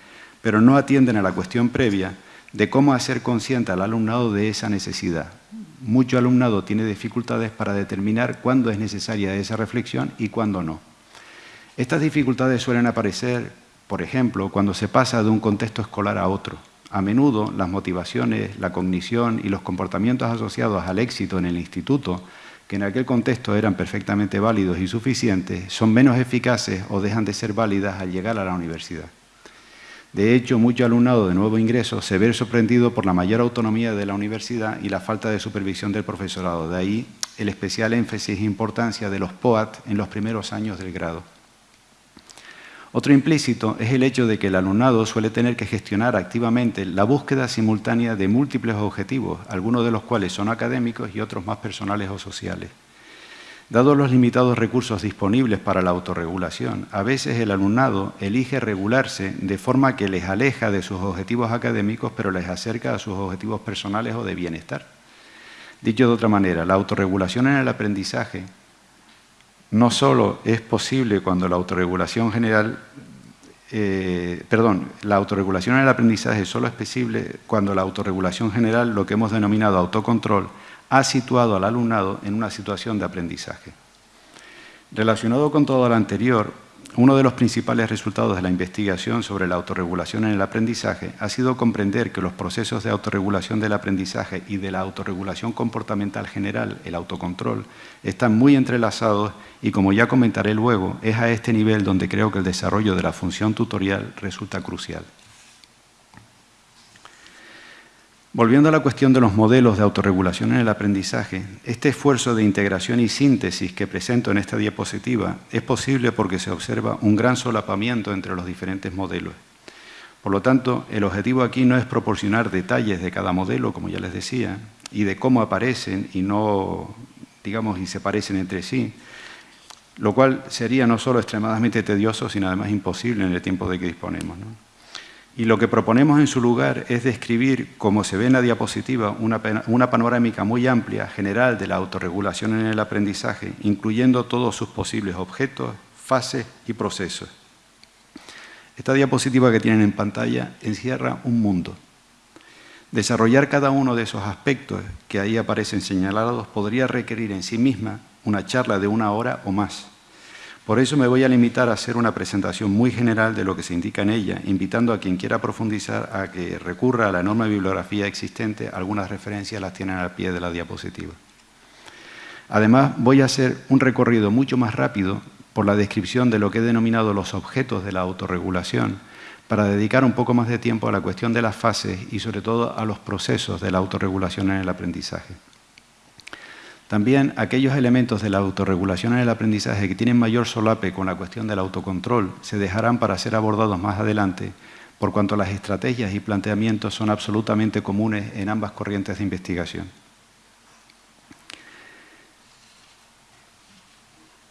pero no atienden a la cuestión previa de cómo hacer consciente al alumnado de esa necesidad. Mucho alumnado tiene dificultades para determinar cuándo es necesaria esa reflexión y cuándo no. Estas dificultades suelen aparecer, por ejemplo, cuando se pasa de un contexto escolar a otro. A menudo las motivaciones, la cognición y los comportamientos asociados al éxito en el instituto, que en aquel contexto eran perfectamente válidos y suficientes, son menos eficaces o dejan de ser válidas al llegar a la universidad. De hecho, mucho alumnado de nuevo ingreso se ve sorprendido por la mayor autonomía de la universidad y la falta de supervisión del profesorado. De ahí el especial énfasis e importancia de los POAT en los primeros años del grado. Otro implícito es el hecho de que el alumnado suele tener que gestionar activamente la búsqueda simultánea de múltiples objetivos, algunos de los cuales son académicos y otros más personales o sociales. Dados los limitados recursos disponibles para la autorregulación, a veces el alumnado elige regularse de forma que les aleja de sus objetivos académicos, pero les acerca a sus objetivos personales o de bienestar. Dicho de otra manera, la autorregulación en el aprendizaje no solo es posible cuando la autorregulación general, eh, perdón, la autorregulación en el aprendizaje solo es posible cuando la autorregulación general, lo que hemos denominado autocontrol, ha situado al alumnado en una situación de aprendizaje. Relacionado con todo lo anterior, uno de los principales resultados de la investigación sobre la autorregulación en el aprendizaje ha sido comprender que los procesos de autorregulación del aprendizaje y de la autorregulación comportamental general, el autocontrol, están muy entrelazados y como ya comentaré luego, es a este nivel donde creo que el desarrollo de la función tutorial resulta crucial. Volviendo a la cuestión de los modelos de autorregulación en el aprendizaje, este esfuerzo de integración y síntesis que presento en esta diapositiva es posible porque se observa un gran solapamiento entre los diferentes modelos. Por lo tanto, el objetivo aquí no es proporcionar detalles de cada modelo, como ya les decía, y de cómo aparecen y no, digamos, y se parecen entre sí, lo cual sería no solo extremadamente tedioso, sino además imposible en el tiempo de que disponemos. Y lo que proponemos en su lugar es describir, como se ve en la diapositiva, una, panorámica muy amplia, general, de la autorregulación en el aprendizaje, incluyendo todos sus posibles objetos, fases y procesos. Esta diapositiva que tienen en pantalla encierra un mundo. Desarrollar cada uno de esos aspectos que ahí aparecen señalados podría requerir en sí misma una charla de una hora o más. Por eso me voy a limitar a hacer una presentación muy general de lo que se indica en ella, invitando a quien quiera profundizar a que recurra a la enorme bibliografía existente, algunas referencias las tienen al pie de la diapositiva. Además, voy a hacer un recorrido mucho más rápido por la descripción de lo que he denominado los objetos de la autorregulación, para dedicar un poco más de tiempo a la cuestión de las fases y sobre todo a los procesos de la autorregulación en el aprendizaje. También aquellos elementos de la autorregulación en el aprendizaje que tienen mayor solape con la cuestión del autocontrol se dejarán para ser abordados más adelante, por cuanto las estrategias y planteamientos son absolutamente comunes en ambas corrientes de investigación.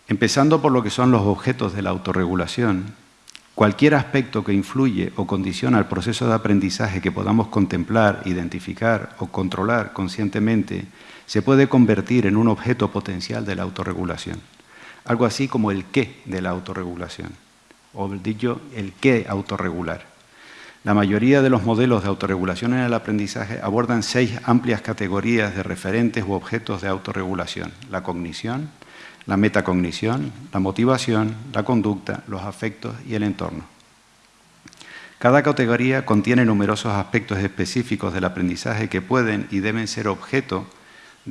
Empezando por lo que son los objetos de la autorregulación, cualquier aspecto que influye o condiciona el proceso de aprendizaje que podamos contemplar, identificar o controlar conscientemente se puede convertir en un objeto potencial de la autorregulación. Algo así como el qué de la autorregulación, o dicho, el qué autorregular. La mayoría de los modelos de autorregulación en el aprendizaje abordan seis amplias categorías de referentes u objetos de autorregulación. La cognición, la metacognición, la motivación, la conducta, los afectos y el entorno. Cada categoría contiene numerosos aspectos específicos del aprendizaje que pueden y deben ser objeto de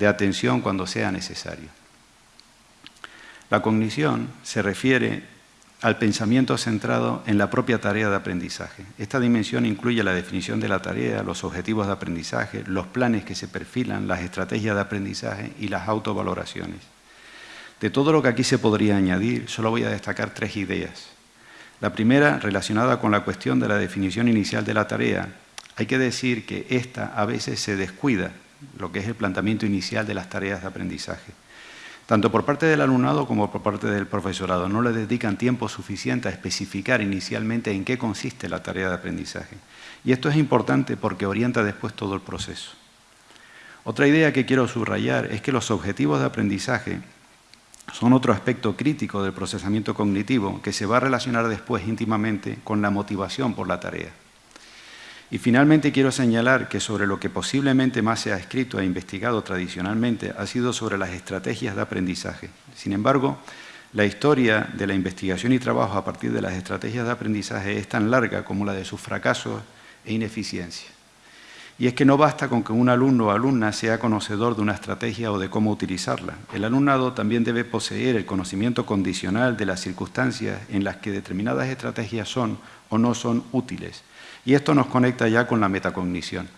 atención cuando sea necesario. La cognición se refiere al pensamiento centrado en la propia tarea de aprendizaje. Esta dimensión incluye la definición de la tarea, los objetivos de aprendizaje, los planes que se perfilan, las estrategias de aprendizaje y las autovaloraciones. De todo lo que aquí se podría añadir, solo voy a destacar tres ideas. La primera, relacionada con la cuestión de la definición inicial de la tarea, hay que decir que esta a veces se descuida lo que es el planteamiento inicial de las tareas de aprendizaje. Tanto por parte del alumnado como por parte del profesorado. No le dedican tiempo suficiente a especificar inicialmente en qué consiste la tarea de aprendizaje. Y esto es importante porque orienta después todo el proceso. Otra idea que quiero subrayar es que los objetivos de aprendizaje son otro aspecto crítico del procesamiento cognitivo que se va a relacionar después íntimamente con la motivación por la tarea. Y finalmente quiero señalar que sobre lo que posiblemente más se ha escrito e investigado tradicionalmente ha sido sobre las estrategias de aprendizaje. Sin embargo, la historia de la investigación y trabajo a partir de las estrategias de aprendizaje es tan larga como la de sus fracasos e ineficiencia. Y es que no basta con que un alumno o alumna sea conocedor de una estrategia o de cómo utilizarla. El alumnado también debe poseer el conocimiento condicional de las circunstancias en las que determinadas estrategias son o no son útiles y esto nos conecta ya con la metacognición.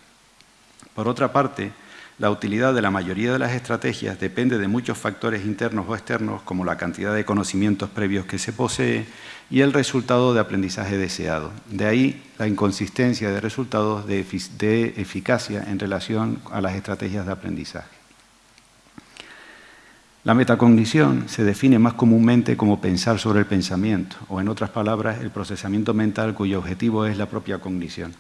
Por otra parte, la utilidad de la mayoría de las estrategias depende de muchos factores internos o externos, como la cantidad de conocimientos previos que se posee y el resultado de aprendizaje deseado. De ahí la inconsistencia de resultados de, eficacia en relación a las estrategias de aprendizaje. La metacognición se define más comúnmente como pensar sobre el pensamiento, o en otras palabras, el procesamiento mental cuyo objetivo es la propia cognición.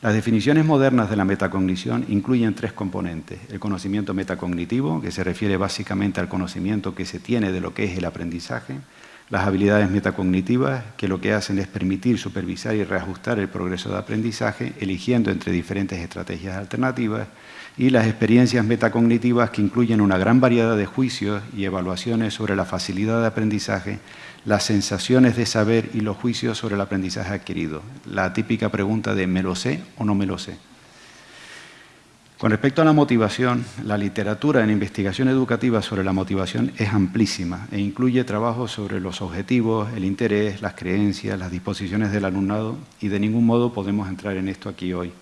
Las definiciones modernas de la metacognición incluyen tres componentes. El conocimiento metacognitivo, que se refiere básicamente al conocimiento que se tiene de lo que es el aprendizaje. Las habilidades metacognitivas, que lo que hacen es permitir supervisar y reajustar el progreso de aprendizaje, eligiendo entre diferentes estrategias alternativas y las experiencias metacognitivas que incluyen una gran variedad de juicios y evaluaciones sobre la facilidad de aprendizaje, las sensaciones de saber y los juicios sobre el aprendizaje adquirido. La típica pregunta de ¿me lo sé o no me lo sé? Con respecto a la motivación, la literatura en investigación educativa sobre la motivación es amplísima e incluye trabajos sobre los objetivos, el interés, las creencias, las disposiciones del alumnado y de ningún modo podemos entrar en esto aquí hoy.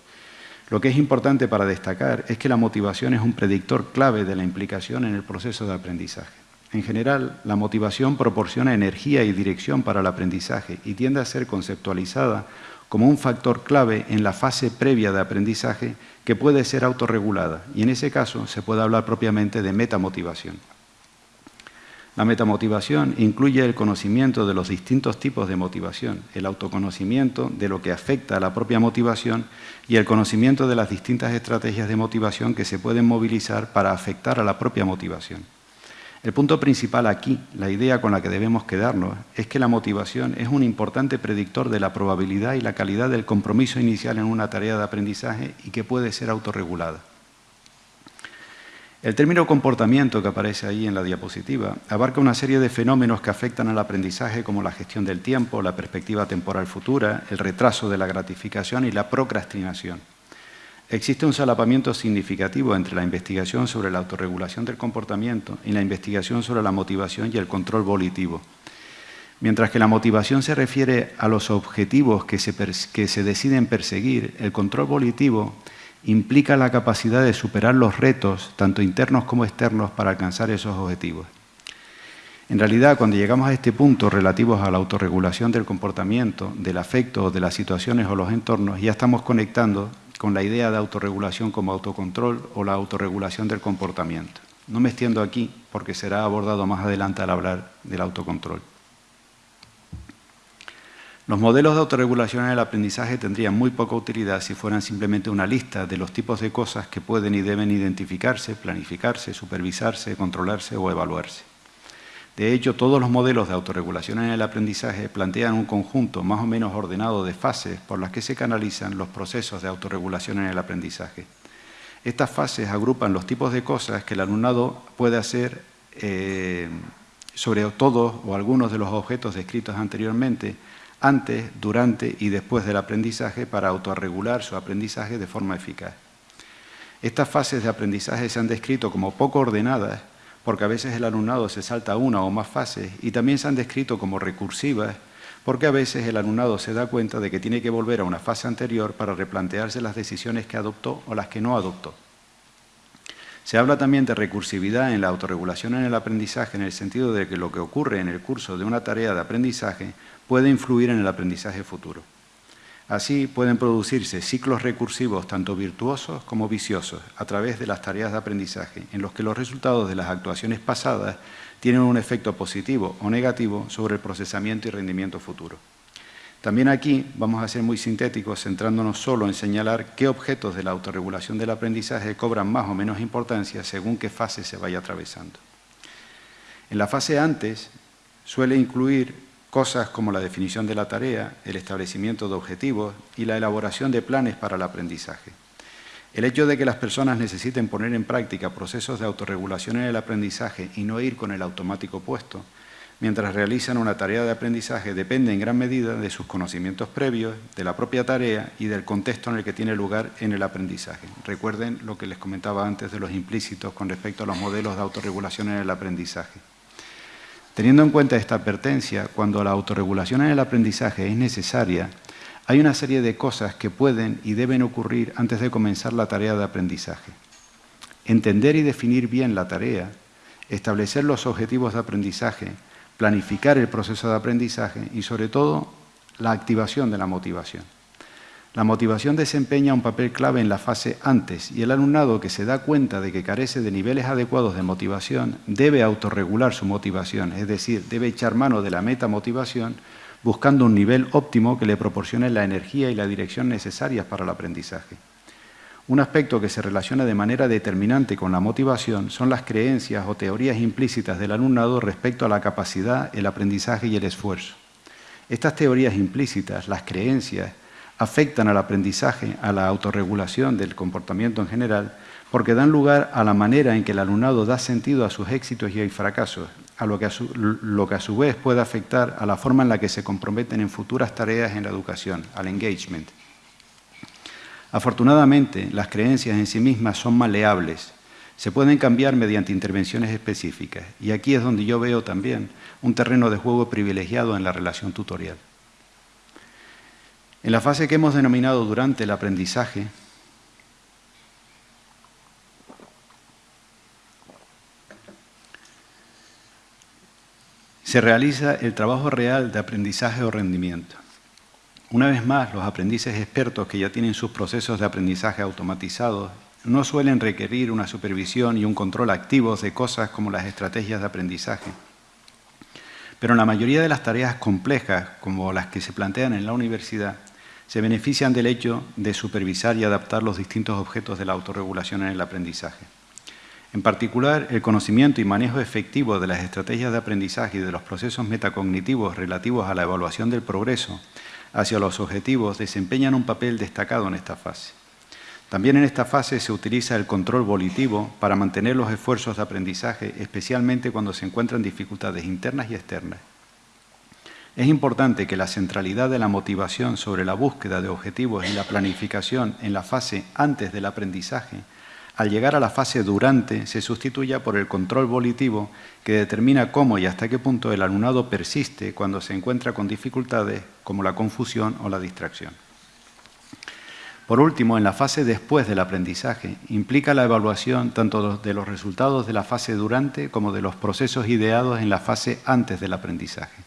Lo que es importante para destacar es que la motivación es un predictor clave de la implicación en el proceso de aprendizaje. En general, la motivación proporciona energía y dirección para el aprendizaje y tiende a ser conceptualizada como un factor clave en la fase previa de aprendizaje que puede ser autorregulada y en ese caso se puede hablar propiamente de metamotivación. La metamotivación incluye el conocimiento de los distintos tipos de motivación, el autoconocimiento de lo que afecta a la propia motivación y el conocimiento de las distintas estrategias de motivación que se pueden movilizar para afectar a la propia motivación. El punto principal aquí, la idea con la que debemos quedarnos, es que la motivación es un importante predictor de la probabilidad y la calidad del compromiso inicial en una tarea de aprendizaje y que puede ser autorregulada. El término comportamiento que aparece ahí en la diapositiva abarca una serie de fenómenos que afectan al aprendizaje como la gestión del tiempo, la perspectiva temporal futura, el retraso de la gratificación y la procrastinación. Existe un solapamiento significativo entre la investigación sobre la autorregulación del comportamiento y la investigación sobre la motivación y el control volitivo. Mientras que la motivación se refiere a los objetivos que se, que se deciden perseguir, el control volitivo implica la capacidad de superar los retos, tanto internos como externos, para alcanzar esos objetivos. En realidad, cuando llegamos a este punto relativos a la autorregulación del comportamiento, del afecto, de las situaciones o los entornos, ya estamos conectando con la idea de autorregulación como autocontrol o la autorregulación del comportamiento. No me extiendo aquí porque será abordado más adelante al hablar del autocontrol. Los modelos de autorregulación en el aprendizaje tendrían muy poca utilidad si fueran simplemente una lista de los tipos de cosas que pueden y deben identificarse, planificarse, supervisarse, controlarse o evaluarse. De hecho, todos los modelos de autorregulación en el aprendizaje plantean un conjunto más o menos ordenado de fases por las que se canalizan los procesos de autorregulación en el aprendizaje. Estas fases agrupan los tipos de cosas que el alumnado puede hacer eh, sobre todos o algunos de los objetos descritos anteriormente antes, durante y después del aprendizaje para autorregular su aprendizaje de forma eficaz. Estas fases de aprendizaje se han descrito como poco ordenadas porque a veces el alumnado se salta una o más fases y también se han descrito como recursivas porque a veces el alumnado se da cuenta de que tiene que volver a una fase anterior para replantearse las decisiones que adoptó o las que no adoptó. Se habla también de recursividad en la autorregulación en el aprendizaje en el sentido de que lo que ocurre en el curso de una tarea de aprendizaje puede influir en el aprendizaje futuro. Así pueden producirse ciclos recursivos tanto virtuosos como viciosos a través de las tareas de aprendizaje, en los que los resultados de las actuaciones pasadas tienen un efecto positivo o negativo sobre el procesamiento y rendimiento futuro. También aquí vamos a ser muy sintéticos, centrándonos solo en señalar qué objetos de la autorregulación del aprendizaje cobran más o menos importancia según qué fase se vaya atravesando. En la fase antes suele incluir cosas como la definición de la tarea, el establecimiento de objetivos y la elaboración de planes para el aprendizaje. El hecho de que las personas necesiten poner en práctica procesos de autorregulación en el aprendizaje y no ir con el automático puesto, mientras realizan una tarea de aprendizaje, depende en gran medida de sus conocimientos previos, de la propia tarea y del contexto en el que tiene lugar en el aprendizaje. Recuerden lo que les comentaba antes de los implícitos con respecto a los modelos de autorregulación en el aprendizaje. Teniendo en cuenta esta advertencia, cuando la autorregulación en el aprendizaje es necesaria, hay una serie de cosas que pueden y deben ocurrir antes de comenzar la tarea de aprendizaje. Entender y definir bien la tarea, establecer los objetivos de aprendizaje, planificar el proceso de aprendizaje y, sobre todo, la activación de la motivación. La motivación desempeña un papel clave en la fase antes y el alumnado que se da cuenta de que carece de niveles adecuados de motivación debe autorregular su motivación, es decir, debe echar mano de la meta motivación buscando un nivel óptimo que le proporcione la energía y la dirección necesarias para el aprendizaje. Un aspecto que se relaciona de manera determinante con la motivación son las creencias o teorías implícitas del alumnado respecto a la capacidad, el aprendizaje y el esfuerzo. Estas teorías implícitas, las creencias, afectan al aprendizaje, a la autorregulación del comportamiento en general, porque dan lugar a la manera en que el alumnado da sentido a sus éxitos y fracasos, a lo que a, su, lo que a su vez puede afectar a la forma en la que se comprometen en futuras tareas en la educación, al engagement. Afortunadamente, las creencias en sí mismas son maleables, se pueden cambiar mediante intervenciones específicas, y aquí es donde yo veo también un terreno de juego privilegiado en la relación tutorial. En la fase que hemos denominado durante el aprendizaje, se realiza el trabajo real de aprendizaje o rendimiento. Una vez más, los aprendices expertos que ya tienen sus procesos de aprendizaje automatizados no suelen requerir una supervisión y un control activos de cosas como las estrategias de aprendizaje. pero en la mayoría de las tareas complejas, como las que se plantean en la universidad, se benefician del hecho de supervisar y adaptar los distintos objetos de la autorregulación en el aprendizaje. En particular, el conocimiento y manejo efectivo de las estrategias de aprendizaje y de los procesos metacognitivos relativos a la evaluación del progreso hacia los objetivos desempeñan un papel destacado en esta fase. También en esta fase se utiliza el control volitivo para mantener los esfuerzos de aprendizaje, especialmente cuando se encuentran dificultades internas y externas. Es importante que la centralidad de la motivación sobre la búsqueda de objetivos y la planificación en la fase antes del aprendizaje, al llegar a la fase durante, se sustituya por el control volitivo que determina cómo y hasta qué punto el alumnado persiste cuando se encuentra con dificultades como la confusión o la distracción. Por último, en la fase después del aprendizaje, implica la evaluación tanto de los resultados de la fase durante como de los procesos ideados en la fase antes del aprendizaje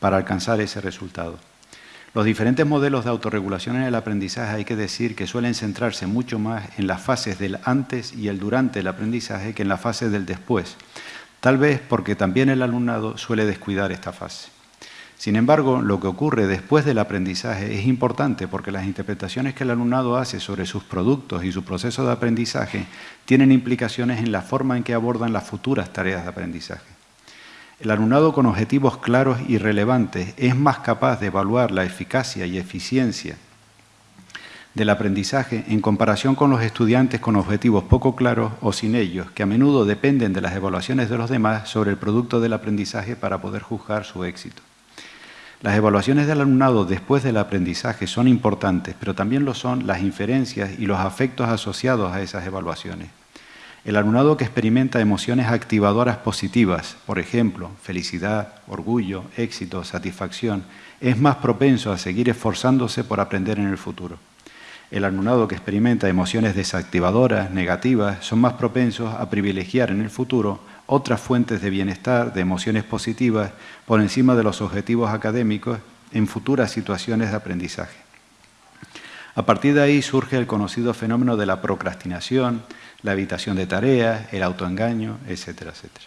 para alcanzar ese resultado. Los diferentes modelos de autorregulación en el aprendizaje hay que decir que suelen centrarse mucho más en las fases del antes y el durante el aprendizaje que en la fase del después, tal vez porque también el alumnado suele descuidar esta fase. Sin embargo, lo que ocurre después del aprendizaje es importante porque las interpretaciones que el alumnado hace sobre sus productos y su proceso de aprendizaje tienen implicaciones en la forma en que abordan las futuras tareas de aprendizaje. El alumnado con objetivos claros y relevantes es más capaz de evaluar la eficacia y eficiencia del aprendizaje en comparación con los estudiantes con objetivos poco claros o sin ellos, que a menudo dependen de las evaluaciones de los demás sobre el producto del aprendizaje para poder juzgar su éxito. Las evaluaciones del alumnado después del aprendizaje son importantes, pero también lo son las inferencias y los afectos asociados a esas evaluaciones. El alumnado que experimenta emociones activadoras positivas, por ejemplo, felicidad, orgullo, éxito, satisfacción, es más propenso a seguir esforzándose por aprender en el futuro. El alumnado que experimenta emociones desactivadoras, negativas, son más propensos a privilegiar en el futuro otras fuentes de bienestar, de emociones positivas, por encima de los objetivos académicos en futuras situaciones de aprendizaje. A partir de ahí surge el conocido fenómeno de la procrastinación, la evitación de tareas, el autoengaño, etcétera, etcétera.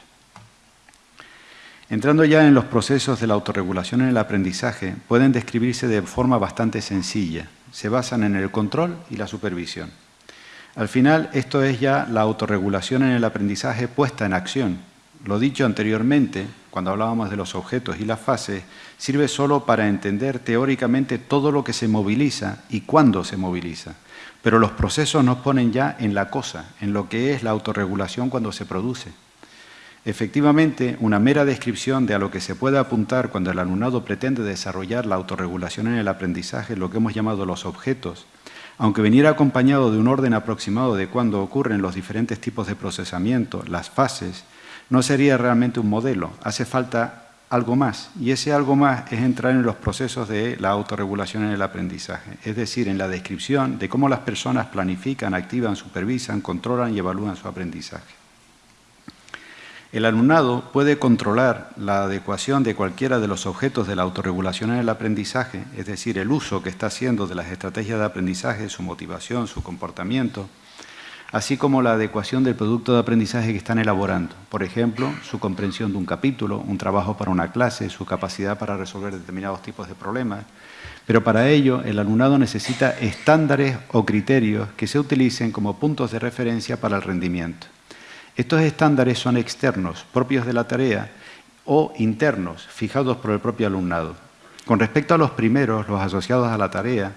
Entrando ya en los procesos de la autorregulación en el aprendizaje, pueden describirse de forma bastante sencilla. Se basan en el control y la supervisión. Al final, esto es ya la autorregulación en el aprendizaje puesta en acción. Lo dicho anteriormente, cuando hablábamos de los objetos y las fases, sirve solo para entender teóricamente todo lo que se moviliza y cuándo se moviliza. Pero los procesos nos ponen ya en la cosa, en lo que es la autorregulación cuando se produce. Efectivamente, una mera descripción de a lo que se puede apuntar cuando el alumnado pretende desarrollar la autorregulación en el aprendizaje, lo que hemos llamado los objetos, aunque viniera acompañado de un orden aproximado de cuándo ocurren los diferentes tipos de procesamiento, las fases, no sería realmente un modelo. Hace falta algo más, y ese algo más es entrar en los procesos de la autorregulación en el aprendizaje, es decir, en la descripción de cómo las personas planifican, activan, supervisan, controlan y evalúan su aprendizaje. El alumnado puede controlar la adecuación de cualquiera de los objetos de la autorregulación en el aprendizaje, es decir, el uso que está haciendo de las estrategias de aprendizaje, su motivación, su comportamiento, así como la adecuación del producto de aprendizaje que están elaborando. Por ejemplo, su comprensión de un capítulo, un trabajo para una clase, su capacidad para resolver determinados tipos de problemas. Pero para ello, el alumnado necesita estándares o criterios que se utilicen como puntos de referencia para el rendimiento. Estos estándares son externos, propios de la tarea, o internos, fijados por el propio alumnado. Con respecto a los primeros, los asociados a la tarea,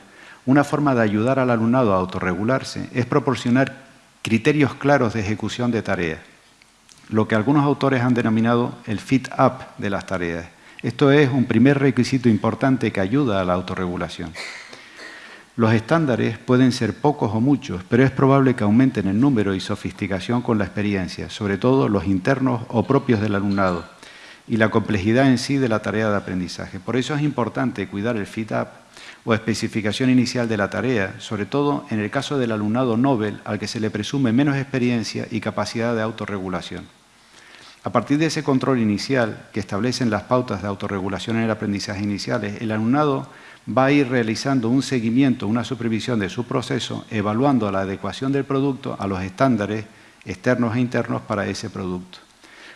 una forma de ayudar al alumnado a autorregularse es proporcionar criterios claros de ejecución de tareas, lo que algunos autores han denominado el fit-up de las tareas. Esto es un primer requisito importante que ayuda a la autorregulación. Los estándares pueden ser pocos o muchos, pero es probable que aumenten en número y sofisticación con la experiencia, sobre todo los internos o propios del alumnado, y la complejidad en sí de la tarea de aprendizaje. Por eso es importante cuidar el fit-up o especificación inicial de la tarea, sobre todo en el caso del alumnado Nobel al que se le presume menos experiencia y capacidad de autorregulación. A partir de ese control inicial que establecen las pautas de autorregulación en el aprendizaje iniciales, el alumnado va a ir realizando un seguimiento, una supervisión de su proceso, evaluando la adecuación del producto a los estándares externos e internos para ese producto.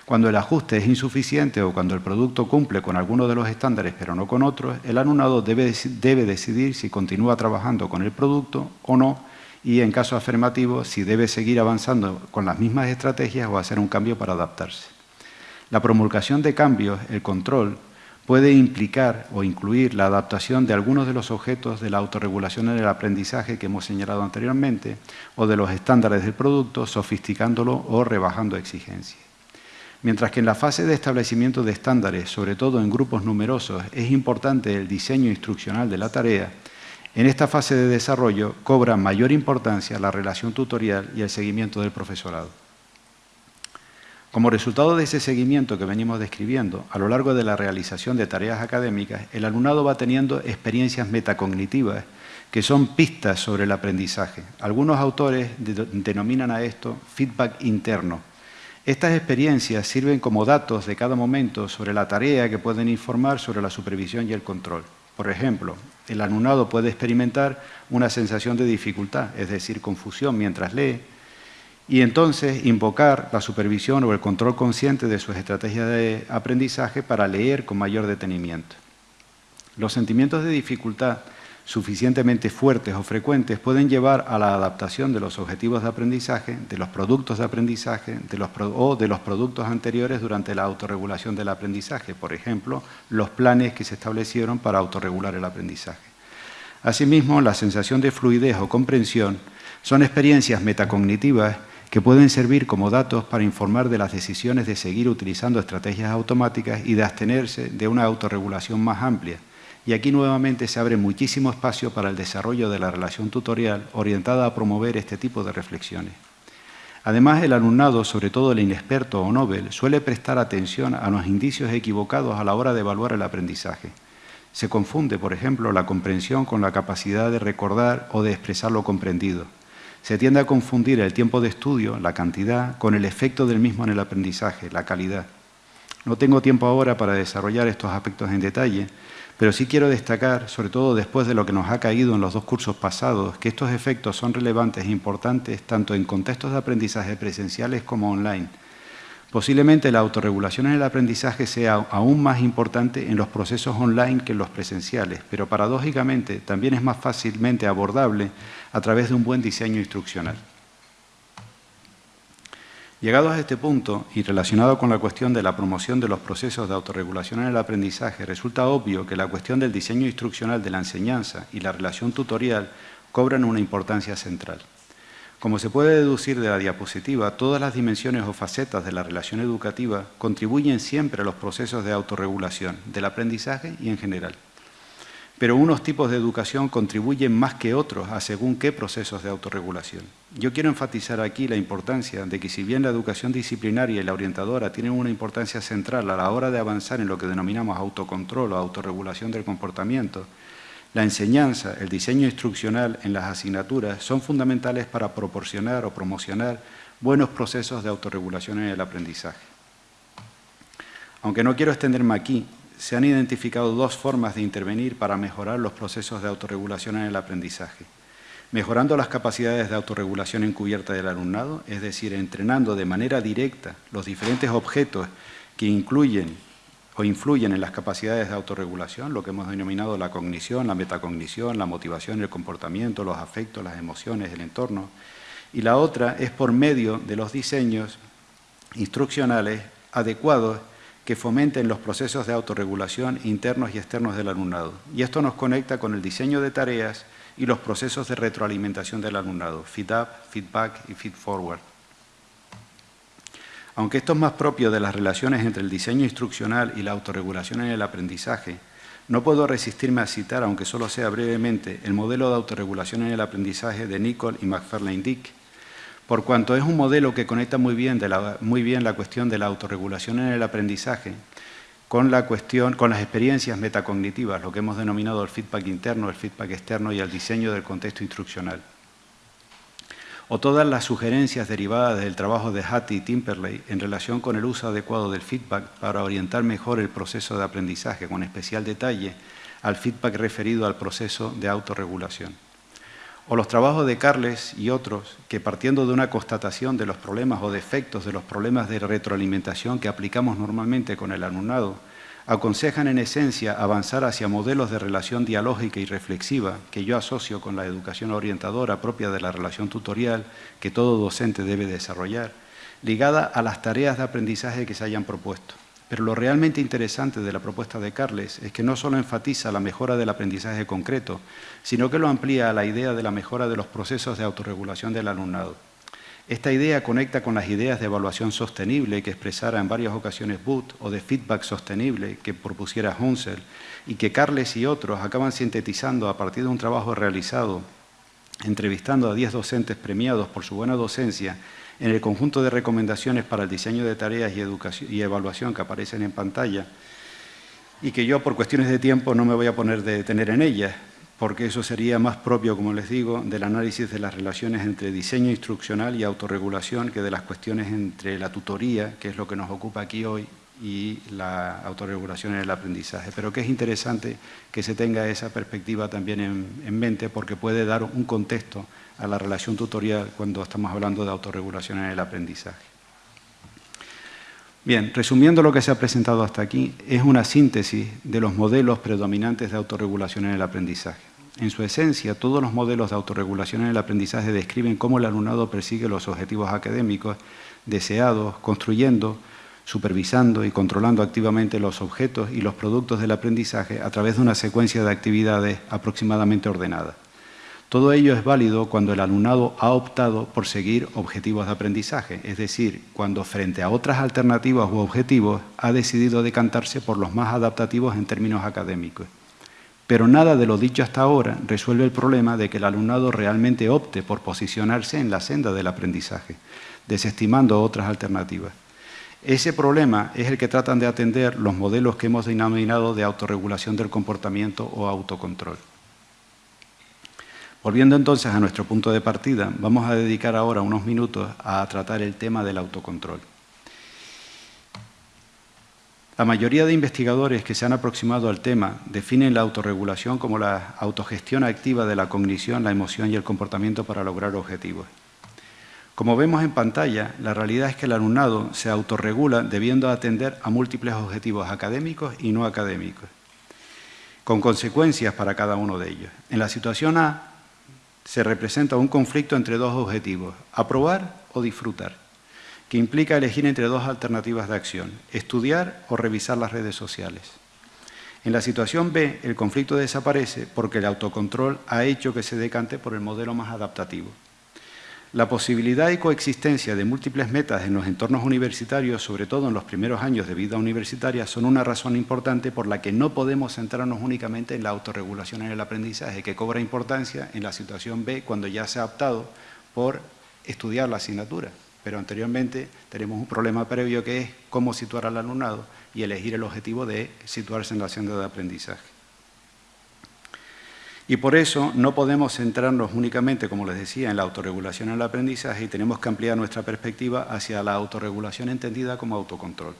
Cuando el ajuste es insuficiente o cuando el producto cumple con alguno de los estándares pero no con otros, el alumnado debe, debe decidir si continúa trabajando con el producto o no y, en caso afirmativo, si debe seguir avanzando con las mismas estrategias o hacer un cambio para adaptarse. La promulgación de cambios, el control, puede implicar o incluir la adaptación de algunos de los objetos de la autorregulación en el aprendizaje que hemos señalado anteriormente o de los estándares del producto, sofisticándolo o rebajando exigencias. Mientras que en la fase de establecimiento de estándares, sobre todo en grupos numerosos, es importante el diseño instruccional de la tarea, en esta fase de desarrollo cobra mayor importancia la relación tutorial y el seguimiento del profesorado. Como resultado de ese seguimiento que venimos describiendo, a lo largo de la realización de tareas académicas, el alumnado va teniendo experiencias metacognitivas que son pistas sobre el aprendizaje. Algunos autores denominan a esto feedback interno. Estas experiencias sirven como datos de cada momento sobre la tarea que pueden informar sobre la supervisión y el control. Por ejemplo, el alumnado puede experimentar una sensación de dificultad, es decir, confusión mientras lee, y entonces invocar la supervisión o el control consciente de sus estrategias de aprendizaje para leer con mayor detenimiento. Los sentimientos de dificultad suficientemente fuertes o frecuentes pueden llevar a la adaptación de los objetivos de aprendizaje, de los productos de aprendizaje o de los productos anteriores durante la autorregulación del aprendizaje, por ejemplo, los planes que se establecieron para autorregular el aprendizaje. Asimismo, la sensación de fluidez o comprensión son experiencias metacognitivas que pueden servir como datos para informar de las decisiones de seguir utilizando estrategias automáticas y de abstenerse de una autorregulación más amplia. Y aquí nuevamente se abre muchísimo espacio para el desarrollo de la relación tutorial orientada a promover este tipo de reflexiones. Además, el alumnado, sobre todo el inexperto o Nobel, suele prestar atención a los indicios equivocados a la hora de evaluar el aprendizaje. Se confunde, por ejemplo, la comprensión con la capacidad de recordar o de expresar lo comprendido. Se tiende a confundir el tiempo de estudio, la cantidad, con el efecto del mismo en el aprendizaje, la calidad. No tengo tiempo ahora para desarrollar estos aspectos en detalle, pero sí quiero destacar, sobre todo después de lo que nos ha caído en los dos cursos pasados, que estos efectos son relevantes e importantes tanto en contextos de aprendizaje presenciales como online Posiblemente la autorregulación en el aprendizaje sea aún más importante en los procesos online que en los presenciales, pero paradójicamente también es más fácilmente abordable a través de un buen diseño instruccional. Llegados a este punto y relacionado con la cuestión de la promoción de los procesos de autorregulación en el aprendizaje, resulta obvio que la cuestión del diseño instruccional de la enseñanza y la relación tutorial cobran una importancia central. Como se puede deducir de la diapositiva, todas las dimensiones o facetas de la relación educativa contribuyen siempre a los procesos de autorregulación, del aprendizaje y en general. Pero unos tipos de educación contribuyen más que otros a según qué procesos de autorregulación. Yo quiero enfatizar aquí la importancia de que si bien la educación disciplinaria y la orientadora tienen una importancia central a la hora de avanzar en lo que denominamos autocontrol o autorregulación del comportamiento, la enseñanza, el diseño instruccional en las asignaturas son fundamentales para proporcionar o promocionar buenos procesos de autorregulación en el aprendizaje. Aunque no quiero extenderme aquí, se han identificado dos formas de intervenir para mejorar los procesos de autorregulación en el aprendizaje. Mejorando las capacidades de autorregulación encubierta del alumnado, es decir, entrenando de manera directa los diferentes objetos que incluyen o influyen en las capacidades de autorregulación, lo que hemos denominado la cognición, la metacognición, la motivación, el comportamiento, los afectos, las emociones, el entorno. Y la otra es por medio de los diseños instruccionales adecuados que fomenten los procesos de autorregulación internos y externos del alumnado. Y esto nos conecta con el diseño de tareas y los procesos de retroalimentación del alumnado, feed-up, feedback y feed-forward. Aunque esto es más propio de las relaciones entre el diseño instruccional y la autorregulación en el aprendizaje, no puedo resistirme a citar, aunque solo sea brevemente, el modelo de autorregulación en el aprendizaje de Nicole y McFarlane Dick, por cuanto es un modelo que conecta muy bien, muy bien la cuestión de la autorregulación en el aprendizaje con, la cuestión, con las experiencias metacognitivas, lo que hemos denominado el feedback interno, el feedback externo y el diseño del contexto instruccional o todas las sugerencias derivadas del trabajo de Hattie y Timperley en relación con el uso adecuado del feedback para orientar mejor el proceso de aprendizaje, con especial detalle al feedback referido al proceso de autorregulación. O los trabajos de Carles y otros que partiendo de una constatación de los problemas o defectos de los problemas de retroalimentación que aplicamos normalmente con el alumnado, aconsejan en esencia avanzar hacia modelos de relación dialógica y reflexiva que yo asocio con la educación orientadora propia de la relación tutorial que todo docente debe desarrollar, ligada a las tareas de aprendizaje que se hayan propuesto. Pero lo realmente interesante de la propuesta de Carles es que no solo enfatiza la mejora del aprendizaje concreto, sino que lo amplía a la idea de la mejora de los procesos de autorregulación del alumnado. Esta idea conecta con las ideas de evaluación sostenible que expresara en varias ocasiones Booth o de feedback sostenible que propusiera Hunsel y que Carles y otros acaban sintetizando a partir de un trabajo realizado entrevistando a 10 docentes premiados por su buena docencia en el conjunto de recomendaciones para el diseño de tareas y, educación, y evaluación que aparecen en pantalla y que yo por cuestiones de tiempo no me voy a poner de detener en ellas, porque eso sería más propio, como les digo, del análisis de las relaciones entre diseño instruccional y autorregulación que de las cuestiones entre la tutoría, que es lo que nos ocupa aquí hoy, y la autorregulación en el aprendizaje. Pero que es interesante que se tenga esa perspectiva también en, en mente porque puede dar un contexto a la relación tutorial cuando estamos hablando de autorregulación en el aprendizaje. Bien, resumiendo lo que se ha presentado hasta aquí, es una síntesis de los modelos predominantes de autorregulación en el aprendizaje. En su esencia, todos los modelos de autorregulación en el aprendizaje describen cómo el alumnado persigue los objetivos académicos deseados, construyendo, supervisando y controlando activamente los objetos y los productos del aprendizaje a través de una secuencia de actividades aproximadamente ordenadas. Todo ello es válido cuando el alumnado ha optado por seguir objetivos de aprendizaje, es decir, cuando frente a otras alternativas u objetivos ha decidido decantarse por los más adaptativos en términos académicos. Pero nada de lo dicho hasta ahora resuelve el problema de que el alumnado realmente opte por posicionarse en la senda del aprendizaje, desestimando otras alternativas. Ese problema es el que tratan de atender los modelos que hemos denominado de autorregulación del comportamiento o autocontrol. Volviendo entonces a nuestro punto de partida, vamos a dedicar ahora unos minutos a tratar el tema del autocontrol. La mayoría de investigadores que se han aproximado al tema definen la autorregulación como la autogestión activa de la cognición, la emoción y el comportamiento para lograr objetivos. Como vemos en pantalla, la realidad es que el alumnado se autorregula debiendo atender a múltiples objetivos académicos y no académicos, con consecuencias para cada uno de ellos. En la situación A, se representa un conflicto entre dos objetivos, aprobar o disfrutar, que implica elegir entre dos alternativas de acción, estudiar o revisar las redes sociales. En la situación B, el conflicto desaparece porque el autocontrol ha hecho que se decante por el modelo más adaptativo. La posibilidad y coexistencia de múltiples metas en los entornos universitarios, sobre todo en los primeros años de vida universitaria, son una razón importante por la que no podemos centrarnos únicamente en la autorregulación en el aprendizaje, que cobra importancia en la situación B cuando ya se ha optado por estudiar la asignatura. Pero anteriormente tenemos un problema previo que es cómo situar al alumnado y elegir el objetivo de situarse en la senda de aprendizaje. Y por eso no podemos centrarnos únicamente, como les decía, en la autorregulación en el aprendizaje y tenemos que ampliar nuestra perspectiva hacia la autorregulación entendida como autocontrol.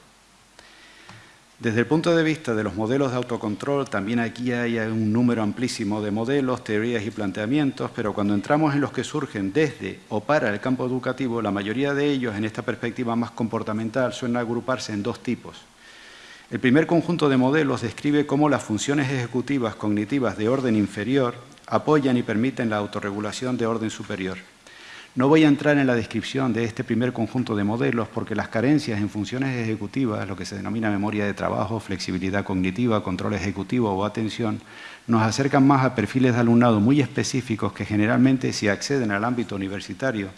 Desde el punto de vista de los modelos de autocontrol, también aquí hay un número amplísimo de modelos, teorías y planteamientos, pero cuando entramos en los que surgen desde o para el campo educativo, la mayoría de ellos, en esta perspectiva más comportamental, suelen agruparse en dos tipos. El primer conjunto de modelos describe cómo las funciones ejecutivas cognitivas de orden inferior apoyan y permiten la autorregulación de orden superior. No voy a entrar en la descripción de este primer conjunto de modelos porque las carencias en funciones ejecutivas, lo que se denomina memoria de trabajo, flexibilidad cognitiva, control ejecutivo o atención, nos acercan más a perfiles de alumnado muy específicos que generalmente si acceden al ámbito universitario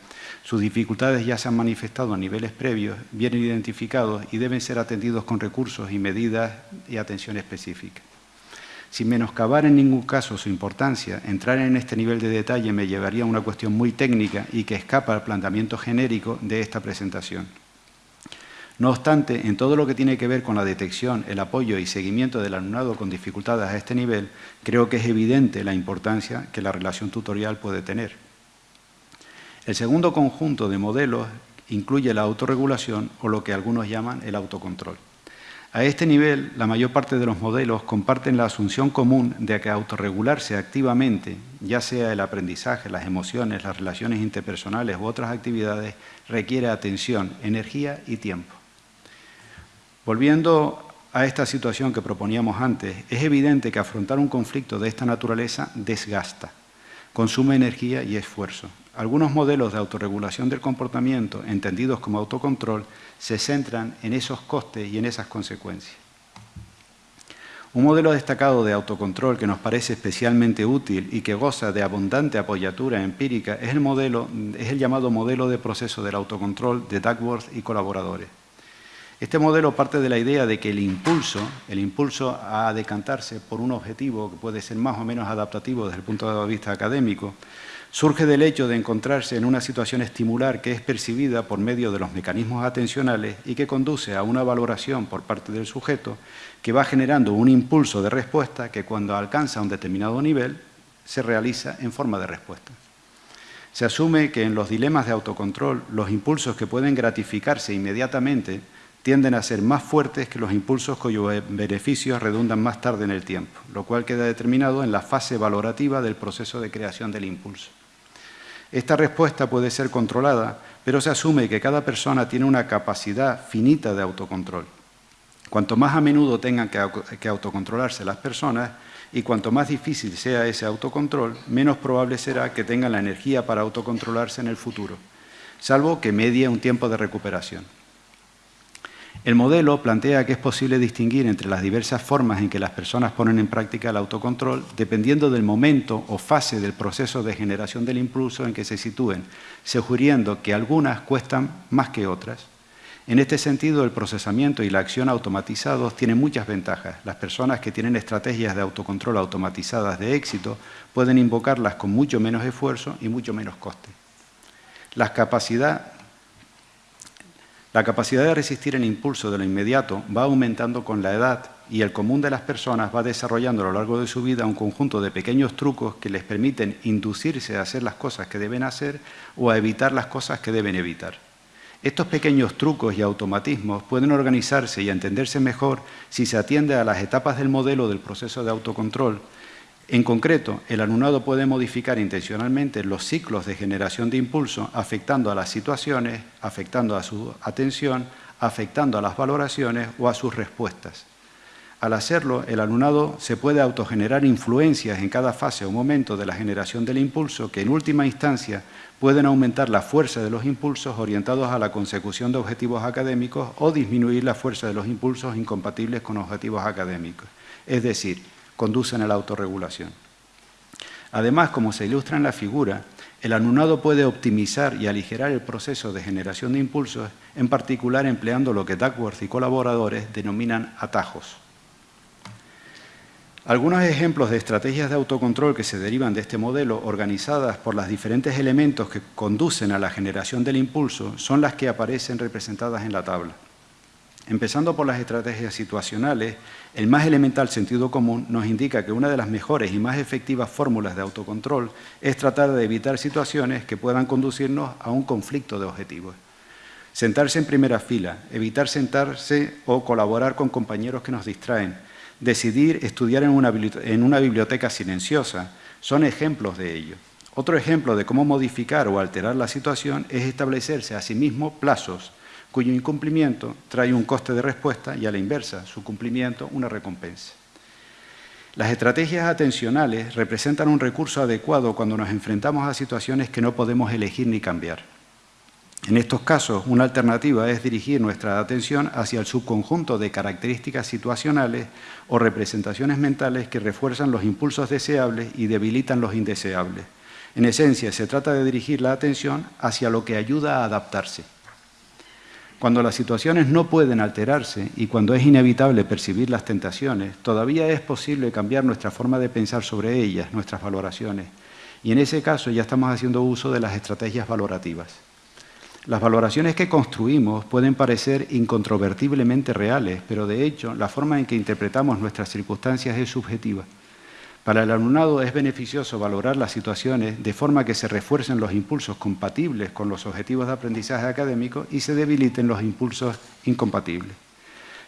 sus dificultades ya se han manifestado a niveles previos, vienen identificados y deben ser atendidos con recursos y medidas y atención específica. Sin menoscabar en ningún caso su importancia, entrar en este nivel de detalle me llevaría a una cuestión muy técnica y que escapa al planteamiento genérico de esta presentación. No obstante, en todo lo que tiene que ver con la detección, el apoyo y seguimiento del alumnado con dificultades a este nivel, creo que es evidente la importancia que la relación tutorial puede tener. El segundo conjunto de modelos incluye la autorregulación o lo que algunos llaman el autocontrol. A este nivel, la mayor parte de los modelos comparten la asunción común de que autorregularse activamente, ya sea el aprendizaje, las emociones, las relaciones interpersonales u otras actividades, requiere atención, energía y tiempo. Volviendo a esta situación que proponíamos antes, es evidente que afrontar un conflicto de esta naturaleza desgasta, consume energía y esfuerzo. Algunos modelos de autorregulación del comportamiento, entendidos como autocontrol, se centran en esos costes y en esas consecuencias. Un modelo destacado de autocontrol que nos parece especialmente útil y que goza de abundante apoyatura empírica es el, llamado modelo de proceso del autocontrol de Duckworth y colaboradores. Este modelo parte de la idea de que el impulso, el impulso a decantarse por un objetivo que puede ser más o menos adaptativo desde el punto de vista académico, surge del hecho de encontrarse en una situación estimular que es percibida por medio de los mecanismos atencionales y que conduce a una valoración por parte del sujeto que va generando un impulso de respuesta que cuando alcanza un determinado nivel se realiza en forma de respuesta. Se asume que en los dilemas de autocontrol los impulsos que pueden gratificarse inmediatamente tienden a ser más fuertes que los impulsos cuyos beneficios redundan más tarde en el tiempo, lo cual queda determinado en la fase valorativa del proceso de creación del impulso. Esta respuesta puede ser controlada, pero se asume que cada persona tiene una capacidad finita de autocontrol. Cuanto más a menudo tengan que autocontrolarse las personas y cuanto más difícil sea ese autocontrol, menos probable será que tengan la energía para autocontrolarse en el futuro, salvo que medie un tiempo de recuperación. El modelo plantea que es posible distinguir entre las diversas formas en que las personas ponen en práctica el autocontrol dependiendo del momento o fase del proceso de generación del impulso en que se sitúen, sugiriendo que algunas cuestan más que otras. En este sentido, el procesamiento y la acción automatizados tienen muchas ventajas. Las personas que tienen estrategias de autocontrol automatizadas de éxito pueden invocarlas con mucho menos esfuerzo y mucho menos coste. La capacidad la capacidad de resistir el impulso de lo inmediato va aumentando con la edad y el común de las personas va desarrollando a lo largo de su vida un conjunto de pequeños trucos que les permiten inducirse a hacer las cosas que deben hacer o a evitar las cosas que deben evitar. Estos pequeños trucos y automatismos pueden organizarse y entenderse mejor si se atiende a las etapas del modelo del proceso de autocontrol en concreto, el alumnado puede modificar intencionalmente los ciclos de generación de impulso afectando a las situaciones, afectando a su atención, afectando a las valoraciones o a sus respuestas. Al hacerlo, el alumnado se puede autogenerar influencias en cada fase o momento de la generación del impulso que en última instancia pueden aumentar la fuerza de los impulsos orientados a la consecución de objetivos académicos o disminuir la fuerza de los impulsos incompatibles con objetivos académicos. Es decir, conducen a la autorregulación. Además, como se ilustra en la figura, el alumnado puede optimizar y aligerar el proceso de generación de impulsos, en particular empleando lo que Duckworth y colaboradores denominan atajos. Algunos ejemplos de estrategias de autocontrol que se derivan de este modelo, organizadas por los diferentes elementos que conducen a la generación del impulso, son las que aparecen representadas en la tabla. Empezando por las estrategias situacionales, el más elemental sentido común nos indica que una de las mejores y más efectivas fórmulas de autocontrol es tratar de evitar situaciones que puedan conducirnos a un conflicto de objetivos. Sentarse en primera fila, evitar sentarse o colaborar con compañeros que nos distraen, decidir estudiar en una, biblioteca silenciosa, son ejemplos de ello. Otro ejemplo de cómo modificar o alterar la situación es establecerse a sí mismo plazos, cuyo incumplimiento trae un coste de respuesta y a la inversa, su cumplimiento, una recompensa. Las estrategias atencionales representan un recurso adecuado cuando nos enfrentamos a situaciones que no podemos elegir ni cambiar. En estos casos, una alternativa es dirigir nuestra atención hacia el subconjunto de características situacionales o representaciones mentales que refuerzan los impulsos deseables y debilitan los indeseables. En esencia, se trata de dirigir la atención hacia lo que ayuda a adaptarse. Cuando las situaciones no pueden alterarse y cuando es inevitable percibir las tentaciones, todavía es posible cambiar nuestra forma de pensar sobre ellas, nuestras valoraciones. Y en ese caso ya estamos haciendo uso de las estrategias valorativas. Las valoraciones que construimos pueden parecer incontrovertiblemente reales, pero de hecho la forma en que interpretamos nuestras circunstancias es subjetiva. Para el alumnado es beneficioso valorar las situaciones de forma que se refuercen los impulsos compatibles con los objetivos de aprendizaje académico y se debiliten los impulsos incompatibles.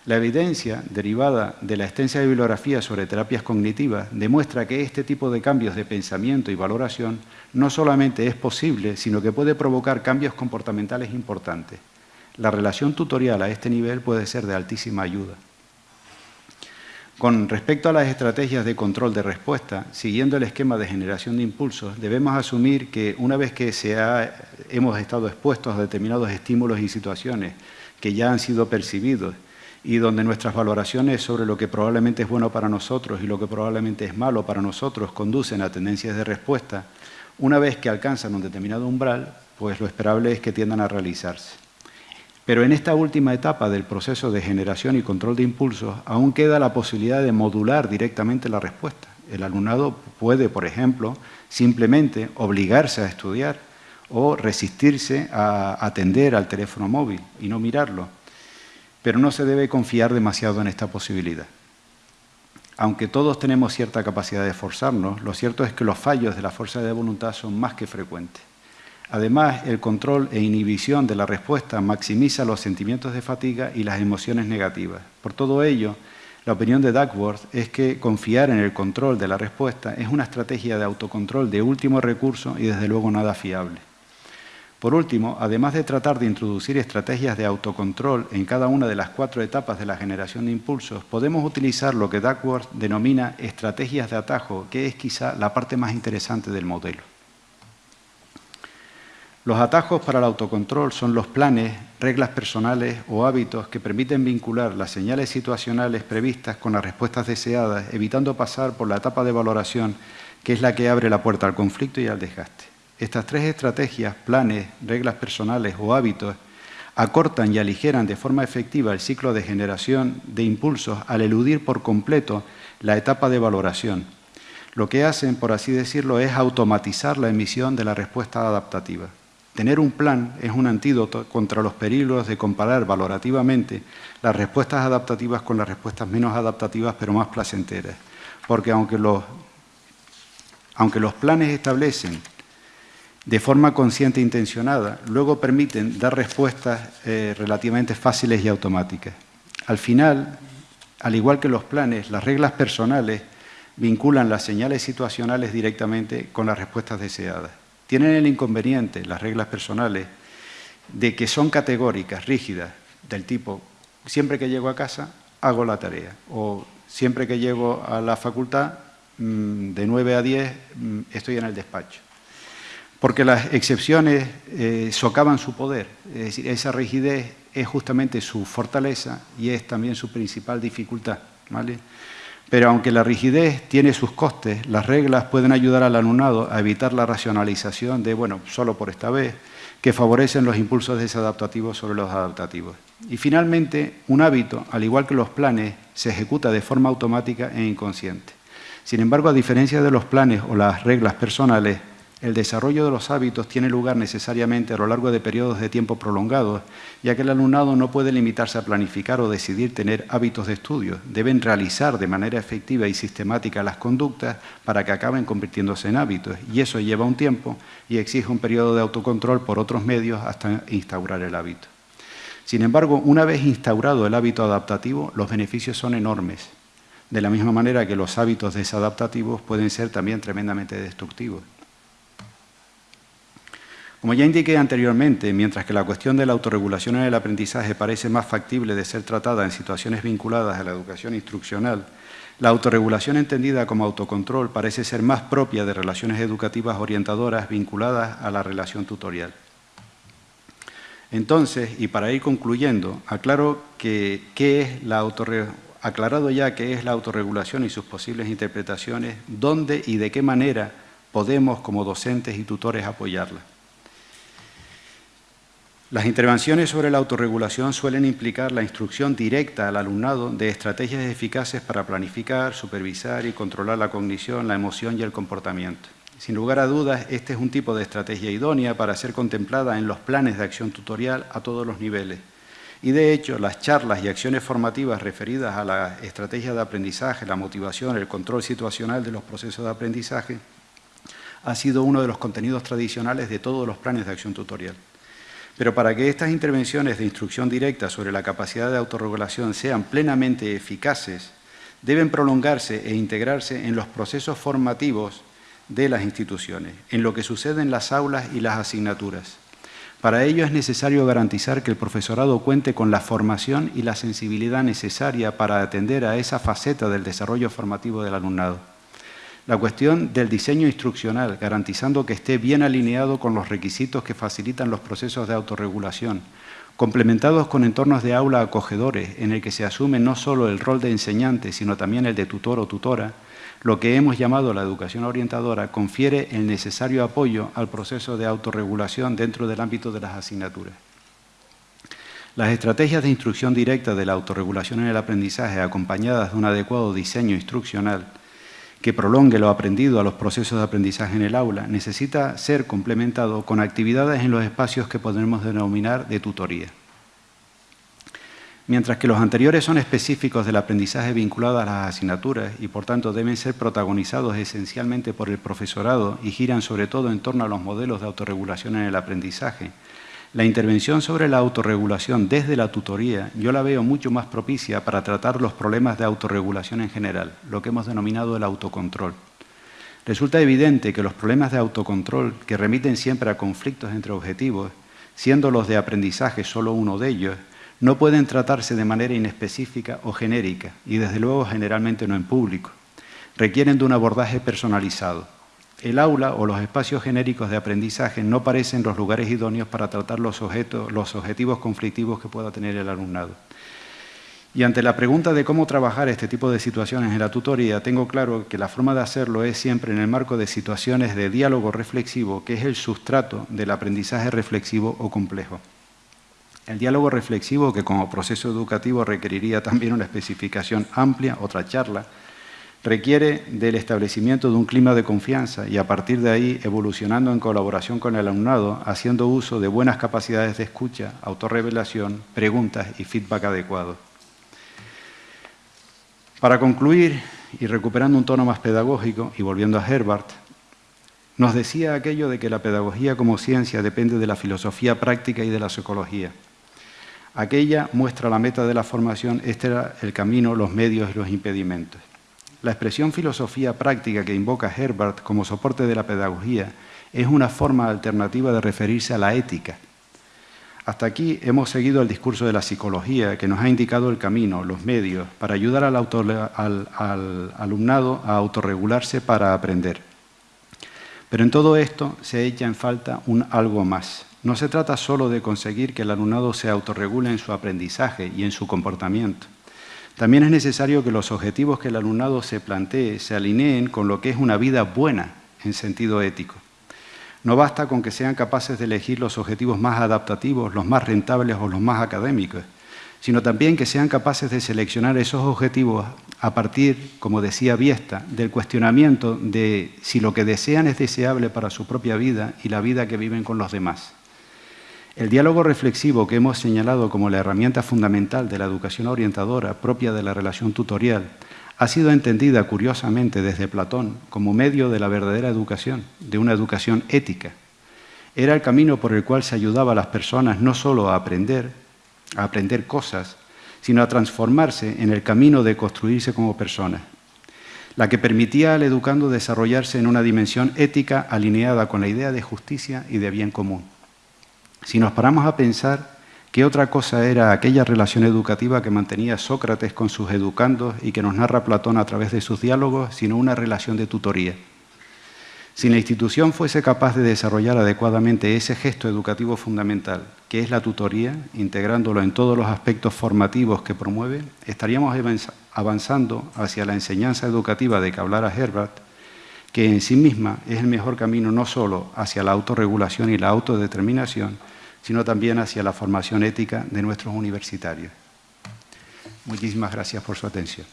La evidencia derivada de la extensa bibliografía sobre terapias cognitivas demuestra que este tipo de cambios de pensamiento y valoración no solamente es posible, sino que puede provocar cambios comportamentales importantes. La relación tutorial a este nivel puede ser de altísima ayuda. Con respecto a las estrategias de control de respuesta, siguiendo el esquema de generación de impulsos, debemos asumir que una vez que hemos estado expuestos a determinados estímulos y situaciones que ya han sido percibidos y donde nuestras valoraciones sobre lo que probablemente es bueno para nosotros y lo que probablemente es malo para nosotros conducen a tendencias de respuesta, una vez que alcanzan un determinado umbral, pues lo esperable es que tiendan a realizarse. Pero en esta última etapa del proceso de generación y control de impulsos aún queda la posibilidad de modular directamente la respuesta. El alumnado puede, por ejemplo, simplemente obligarse a estudiar o resistirse a atender al teléfono móvil y no mirarlo pero no se debe confiar demasiado en esta posibilidad. Aunque todos tenemos cierta capacidad de esforzarnos, lo cierto es que los fallos de la fuerza de voluntad son más que frecuentes. Además, el control e inhibición de la respuesta maximiza los sentimientos de fatiga y las emociones negativas. Por todo ello, la opinión de Duckworth es que confiar en el control de la respuesta es una estrategia de autocontrol de último recurso y desde luego nada fiable. Por último, además de tratar de introducir estrategias de autocontrol en cada una de las cuatro etapas de la generación de impulsos, podemos utilizar lo que Duckworth denomina estrategias de atajo, que es quizá la parte más interesante del modelo. Los atajos para el autocontrol son los planes, reglas personales o hábitos que permiten vincular las señales situacionales previstas con las respuestas deseadas, evitando pasar por la etapa de valoración, que es la que abre la puerta al conflicto y al desgaste. Estas tres estrategias, planes, reglas personales o hábitos, acortan y aligeran de forma efectiva el ciclo de generación de impulsos al eludir por completo la etapa de valoración. Lo que hacen, por así decirlo, es automatizar la emisión de la respuesta adaptativa. Tener un plan es un antídoto contra los peligros de comparar valorativamente las respuestas adaptativas con las respuestas menos adaptativas pero más placenteras. Porque aunque los, aunque los planes establecen de forma consciente e intencionada, luego permiten dar respuestas eh, relativamente fáciles y automáticas. Al final, al igual que los planes, las reglas personales vinculan las señales situacionales directamente con las respuestas deseadas. Tienen el inconveniente, las reglas personales, de que son categóricas, rígidas, del tipo, siempre que llego a casa, hago la tarea, o siempre que llego a la facultad, mm, de 9 a 10, mm, estoy en el despacho porque las excepciones eh, socavan su poder, es decir, esa rigidez es justamente su fortaleza y es también su principal dificultad. ¿vale? Pero aunque la rigidez tiene sus costes, las reglas pueden ayudar al alumnado a evitar la racionalización de, bueno, solo por esta vez, que favorecen los impulsos desadaptativos sobre los adaptativos. Y finalmente, un hábito, al igual que los planes, se ejecuta de forma automática e inconsciente. Sin embargo, a diferencia de los planes o las reglas personales, el desarrollo de los hábitos tiene lugar necesariamente a lo largo de periodos de tiempo prolongados, ya que el alumnado no puede limitarse a planificar o decidir tener hábitos de estudio. Deben realizar de manera efectiva y sistemática las conductas para que acaben convirtiéndose en hábitos. Y eso lleva un tiempo y exige un periodo de autocontrol por otros medios hasta instaurar el hábito. Sin embargo, una vez instaurado el hábito adaptativo, los beneficios son enormes. De la misma manera que los hábitos desadaptativos pueden ser también tremendamente destructivos. Como ya indiqué anteriormente, mientras que la cuestión de la autorregulación en el aprendizaje parece más factible de ser tratada en situaciones vinculadas a la educación instruccional, la autorregulación entendida como autocontrol parece ser más propia de relaciones educativas orientadoras vinculadas a la relación tutorial. Entonces, y para ir concluyendo, aclaro que, aclarado ya qué es la autorregulación y sus posibles interpretaciones, dónde y de qué manera podemos como docentes y tutores apoyarla. Las intervenciones sobre la autorregulación suelen implicar la instrucción directa al alumnado de estrategias eficaces para planificar, supervisar y controlar la cognición, la emoción y el comportamiento. Sin lugar a dudas, este es un tipo de estrategia idónea para ser contemplada en los planes de acción tutorial a todos los niveles. Y de hecho, las charlas y acciones formativas referidas a la estrategia de aprendizaje, la motivación, el control situacional de los procesos de aprendizaje, ha sido uno de los contenidos tradicionales de todos los planes de acción tutorial. Pero para que estas intervenciones de instrucción directa sobre la capacidad de autorregulación sean plenamente eficaces, deben prolongarse e integrarse en los procesos formativos de las instituciones, en lo que sucede en las aulas y las asignaturas. Para ello es necesario garantizar que el profesorado cuente con la formación y la sensibilidad necesaria para atender a esa faceta del desarrollo formativo del alumnado. La cuestión del diseño instruccional, garantizando que esté bien alineado con los requisitos que facilitan los procesos de autorregulación, complementados con entornos de aula acogedores en el que se asume no solo el rol de enseñante, sino también el de tutor o tutora, lo que hemos llamado la educación orientadora confiere el necesario apoyo al proceso de autorregulación dentro del ámbito de las asignaturas. Las estrategias de instrucción directa de la autorregulación en el aprendizaje, acompañadas de un adecuado diseño instruccional que prolongue lo aprendido a los procesos de aprendizaje en el aula, necesita ser complementado con actividades en los espacios que podemos denominar de tutoría. Mientras que los anteriores son específicos del aprendizaje vinculado a las asignaturas y por tanto deben ser protagonizados esencialmente por el profesorado y giran sobre todo en torno a los modelos de autorregulación en el aprendizaje, la intervención sobre la autorregulación desde la tutoría yo la veo mucho más propicia para tratar los problemas de autorregulación en general, lo que hemos denominado el autocontrol. Resulta evidente que los problemas de autocontrol, que remiten siempre a conflictos entre objetivos, siendo los de aprendizaje solo uno de ellos, no pueden tratarse de manera inespecífica o genérica, y desde luego generalmente no en público. Requieren de un abordaje personalizado. El aula o los espacios genéricos de aprendizaje no parecen los lugares idóneos para tratar los, objetivos conflictivos que pueda tener el alumnado. Y ante la pregunta de cómo trabajar este tipo de situaciones en la tutoría, tengo claro que la forma de hacerlo es siempre en el marco de situaciones de diálogo reflexivo, que es el sustrato del aprendizaje reflexivo o complejo. El diálogo reflexivo, que como proceso educativo requeriría también una especificación amplia, otra charla, requiere del establecimiento de un clima de confianza y a partir de ahí evolucionando en colaboración con el alumnado, haciendo uso de buenas capacidades de escucha, autorrevelación, preguntas y feedback adecuado. Para concluir, y recuperando un tono más pedagógico y volviendo a Herbert, nos decía aquello de que la pedagogía como ciencia depende de la filosofía práctica y de la psicología. Aquella muestra la meta de la formación, este era el camino, los medios y los impedimentos. La expresión filosofía práctica que invoca Herbert como soporte de la pedagogía es una forma alternativa de referirse a la ética. Hasta aquí hemos seguido el discurso de la psicología que nos ha indicado el camino, los medios, para ayudar al, al alumnado a autorregularse para aprender. Pero en todo esto se echa en falta un algo más, no se trata solo de conseguir que el alumnado se autorregule en su aprendizaje y en su comportamiento. También es necesario que los objetivos que el alumnado se plantee se alineen con lo que es una vida buena en sentido ético. No basta con que sean capaces de elegir los objetivos más adaptativos, los más rentables o los más académicos, sino también que sean capaces de seleccionar esos objetivos a partir, como decía Viesta, del cuestionamiento de si lo que desean es deseable para su propia vida y la vida que viven con los demás. El diálogo reflexivo que hemos señalado como la herramienta fundamental de la educación orientadora propia de la relación tutorial ha sido entendida curiosamente desde Platón como medio de la verdadera educación, de una educación ética. Era el camino por el cual se ayudaba a las personas no solo a aprender, a aprender cosas, sino a transformarse en el camino de construirse como personas, la que permitía al educando desarrollarse en una dimensión ética alineada con la idea de justicia y de bien común. Si nos paramos a pensar qué otra cosa era aquella relación educativa que mantenía Sócrates con sus educandos y que nos narra Platón a través de sus diálogos, sino una relación de tutoría. Si la institución fuese capaz de desarrollar adecuadamente ese gesto educativo fundamental, que es la tutoría, integrándolo en todos los aspectos formativos que promueve, estaríamos avanzando hacia la enseñanza educativa de que hablara Herbert, que en sí misma es el mejor camino no solo hacia la autorregulación y la autodeterminación, sino también hacia la formación ética de nuestros universitarios. Muchísimas gracias por su atención.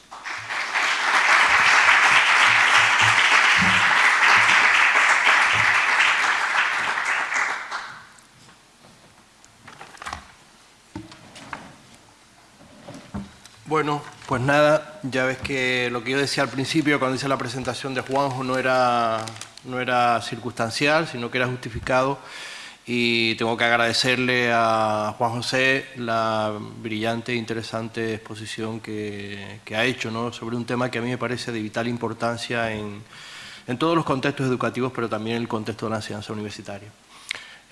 Bueno, pues nada, ya ves que lo que yo decía al principio cuando hice la presentación de Juanjo no era, no era circunstancial, sino que era justificado y tengo que agradecerle a Juan José la brillante e interesante exposición que, ha hecho ¿no? sobre un tema que a mí me parece de vital importancia en, en todos los contextos educativos, pero también en el contexto de la enseñanza universitaria.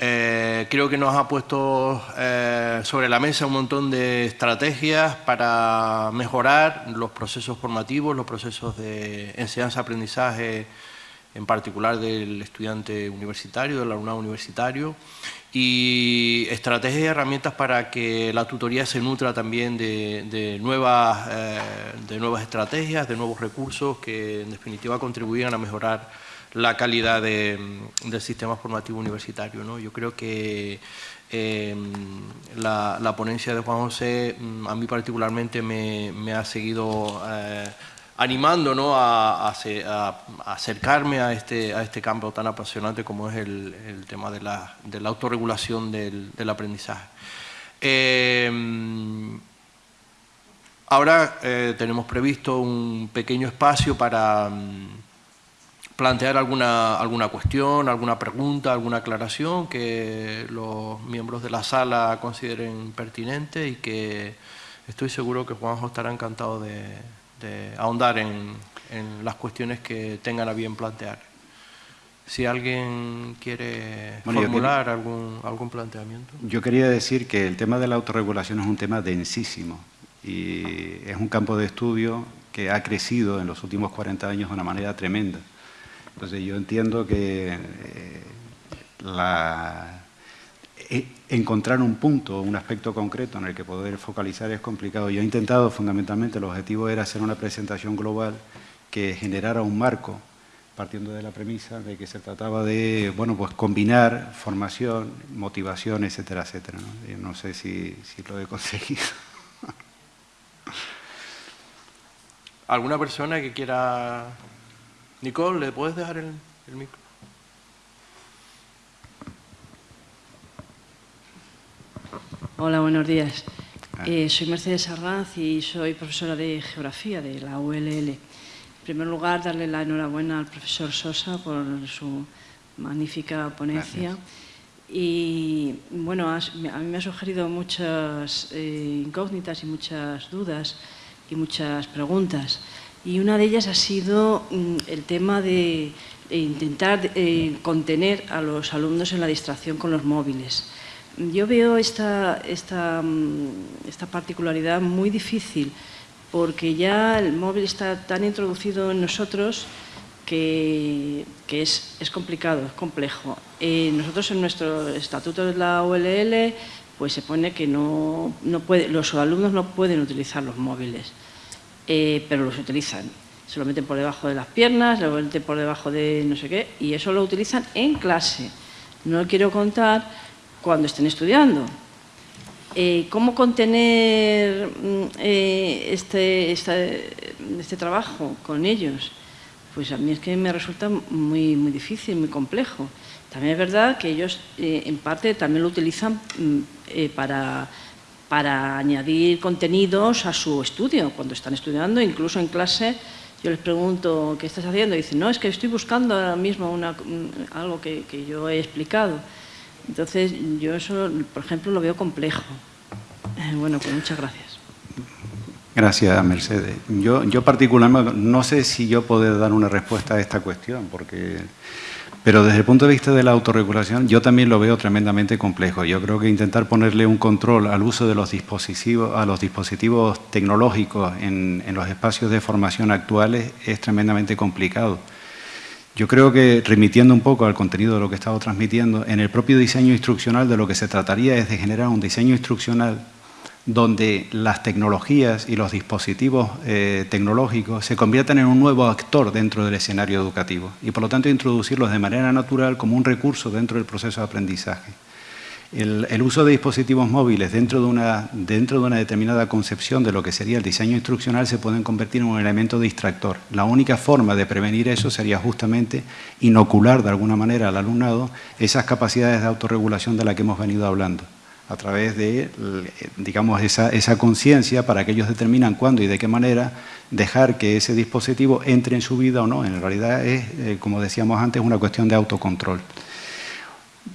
Eh, creo que nos ha puesto eh, sobre la mesa un montón de estrategias para mejorar los procesos formativos, los procesos de enseñanza-aprendizaje, en particular del estudiante universitario, del alumnado universitario, y estrategias y herramientas para que la tutoría se nutra también de, nuevas, eh, de nuevas estrategias, de nuevos recursos que en definitiva contribuyan a mejorar la calidad del sistema formativo universitario. ¿no? Yo creo que em, la, ponencia de Juan José mm, a mí particularmente me, ha seguido eh, animando ¿no? a, acercarme a este, a este campo tan apasionante como es el, tema de la, autorregulación del, aprendizaje. Em, ahora eh, tenemos previsto un pequeño espacio para mm, plantear alguna, alguna cuestión, alguna pregunta, alguna aclaración que los miembros de la sala consideren pertinente y que estoy seguro que Juanjo estará encantado de, ahondar en, las cuestiones que tengan a bien plantear. Si alguien quiere formular algún, algún planteamiento. Yo quería decir que el tema de la autorregulación es un tema densísimo y es un campo de estudio que ha crecido en los últimos 40 años de una manera tremenda. Entonces yo entiendo que eh, e, encontrar un punto, un aspecto concreto en el que poder focalizar es complicado. Yo he intentado, fundamentalmente, el objetivo era hacer una presentación global que generara un marco, partiendo de la premisa de que se trataba de, bueno, pues combinar formación, motivación, etcétera, etcétera. ¿no? no sé si, si lo he conseguido. ¿Alguna persona que quiera Nicole, ¿le puedes dejar el, micro? Hola, buenos días. Ah. Eh, soy Mercedes Arranz y soy profesora de Geografía de la ULL. En primer lugar, darle la enhorabuena al profesor Sosa por su magnífica ponencia. Y bueno, a mí me ha sugerido muchas eh, incógnitas y muchas dudas y muchas preguntas y una de ellas ha sido mm, el tema de, intentar eh, contener a los alumnos en la distracción con los móviles. Yo veo mm, esta particularidad muy difícil porque ya el móvil está tan introducido en nosotros que, es, complicado, es complejo. Eh, nosotros en nuestro estatuto de la OLL pues se pone que no puede, los alumnos no pueden utilizar los móviles. Eh, pero los utilizan. Se lo meten por debajo de las piernas, lo meten por debajo de no sé qué, y eso lo utilizan en clase. No quiero contar cuando estén estudiando. Eh, ¿Cómo contener mm, eh, este, este, trabajo con ellos? Pues a mí es que me resulta muy, muy difícil, muy complejo. También es verdad que ellos en parte también lo utilizan mm, para para añadir contenidos a su estudio. Cuando están estudiando, incluso en clase, yo les pregunto, ¿qué estás haciendo? Y dicen, no, es que estoy buscando ahora mismo algo que, yo he explicado. Entonces, yo eso, por ejemplo, lo veo complejo. Eh, bueno, pues muchas gracias. Gracias, Mercedes. Yo, yo particularmente no sé si yo puedo dar una respuesta a esta cuestión, porque pero desde el punto de vista de la autorregulación, yo también lo veo tremendamente complejo. Yo creo que intentar ponerle un control al uso de los dispositivos, a los dispositivos tecnológicos en, los espacios de formación actuales es tremendamente complicado. Yo creo que, remitiendo un poco al contenido de lo que he estado transmitiendo, en el propio diseño instruccional de lo que se trataría es de generar un diseño instruccional donde las tecnologías y los dispositivos eh, tecnológicos se conviertan en un nuevo actor dentro del escenario educativo y por lo tanto introducirlos de manera natural como un recurso dentro del proceso de aprendizaje. El, uso de dispositivos móviles dentro de, una, dentro de una determinada concepción de lo que sería el diseño instruccional se pueden convertir en un elemento distractor. La única forma de prevenir eso sería justamente inocular de alguna manera al alumnado esas capacidades de autorregulación de las que hemos venido hablando a través de, digamos, esa, esa conciencia para que ellos determinan cuándo y de qué manera dejar que ese dispositivo entre en su vida o no. En realidad es, eh, como decíamos antes, una cuestión de autocontrol.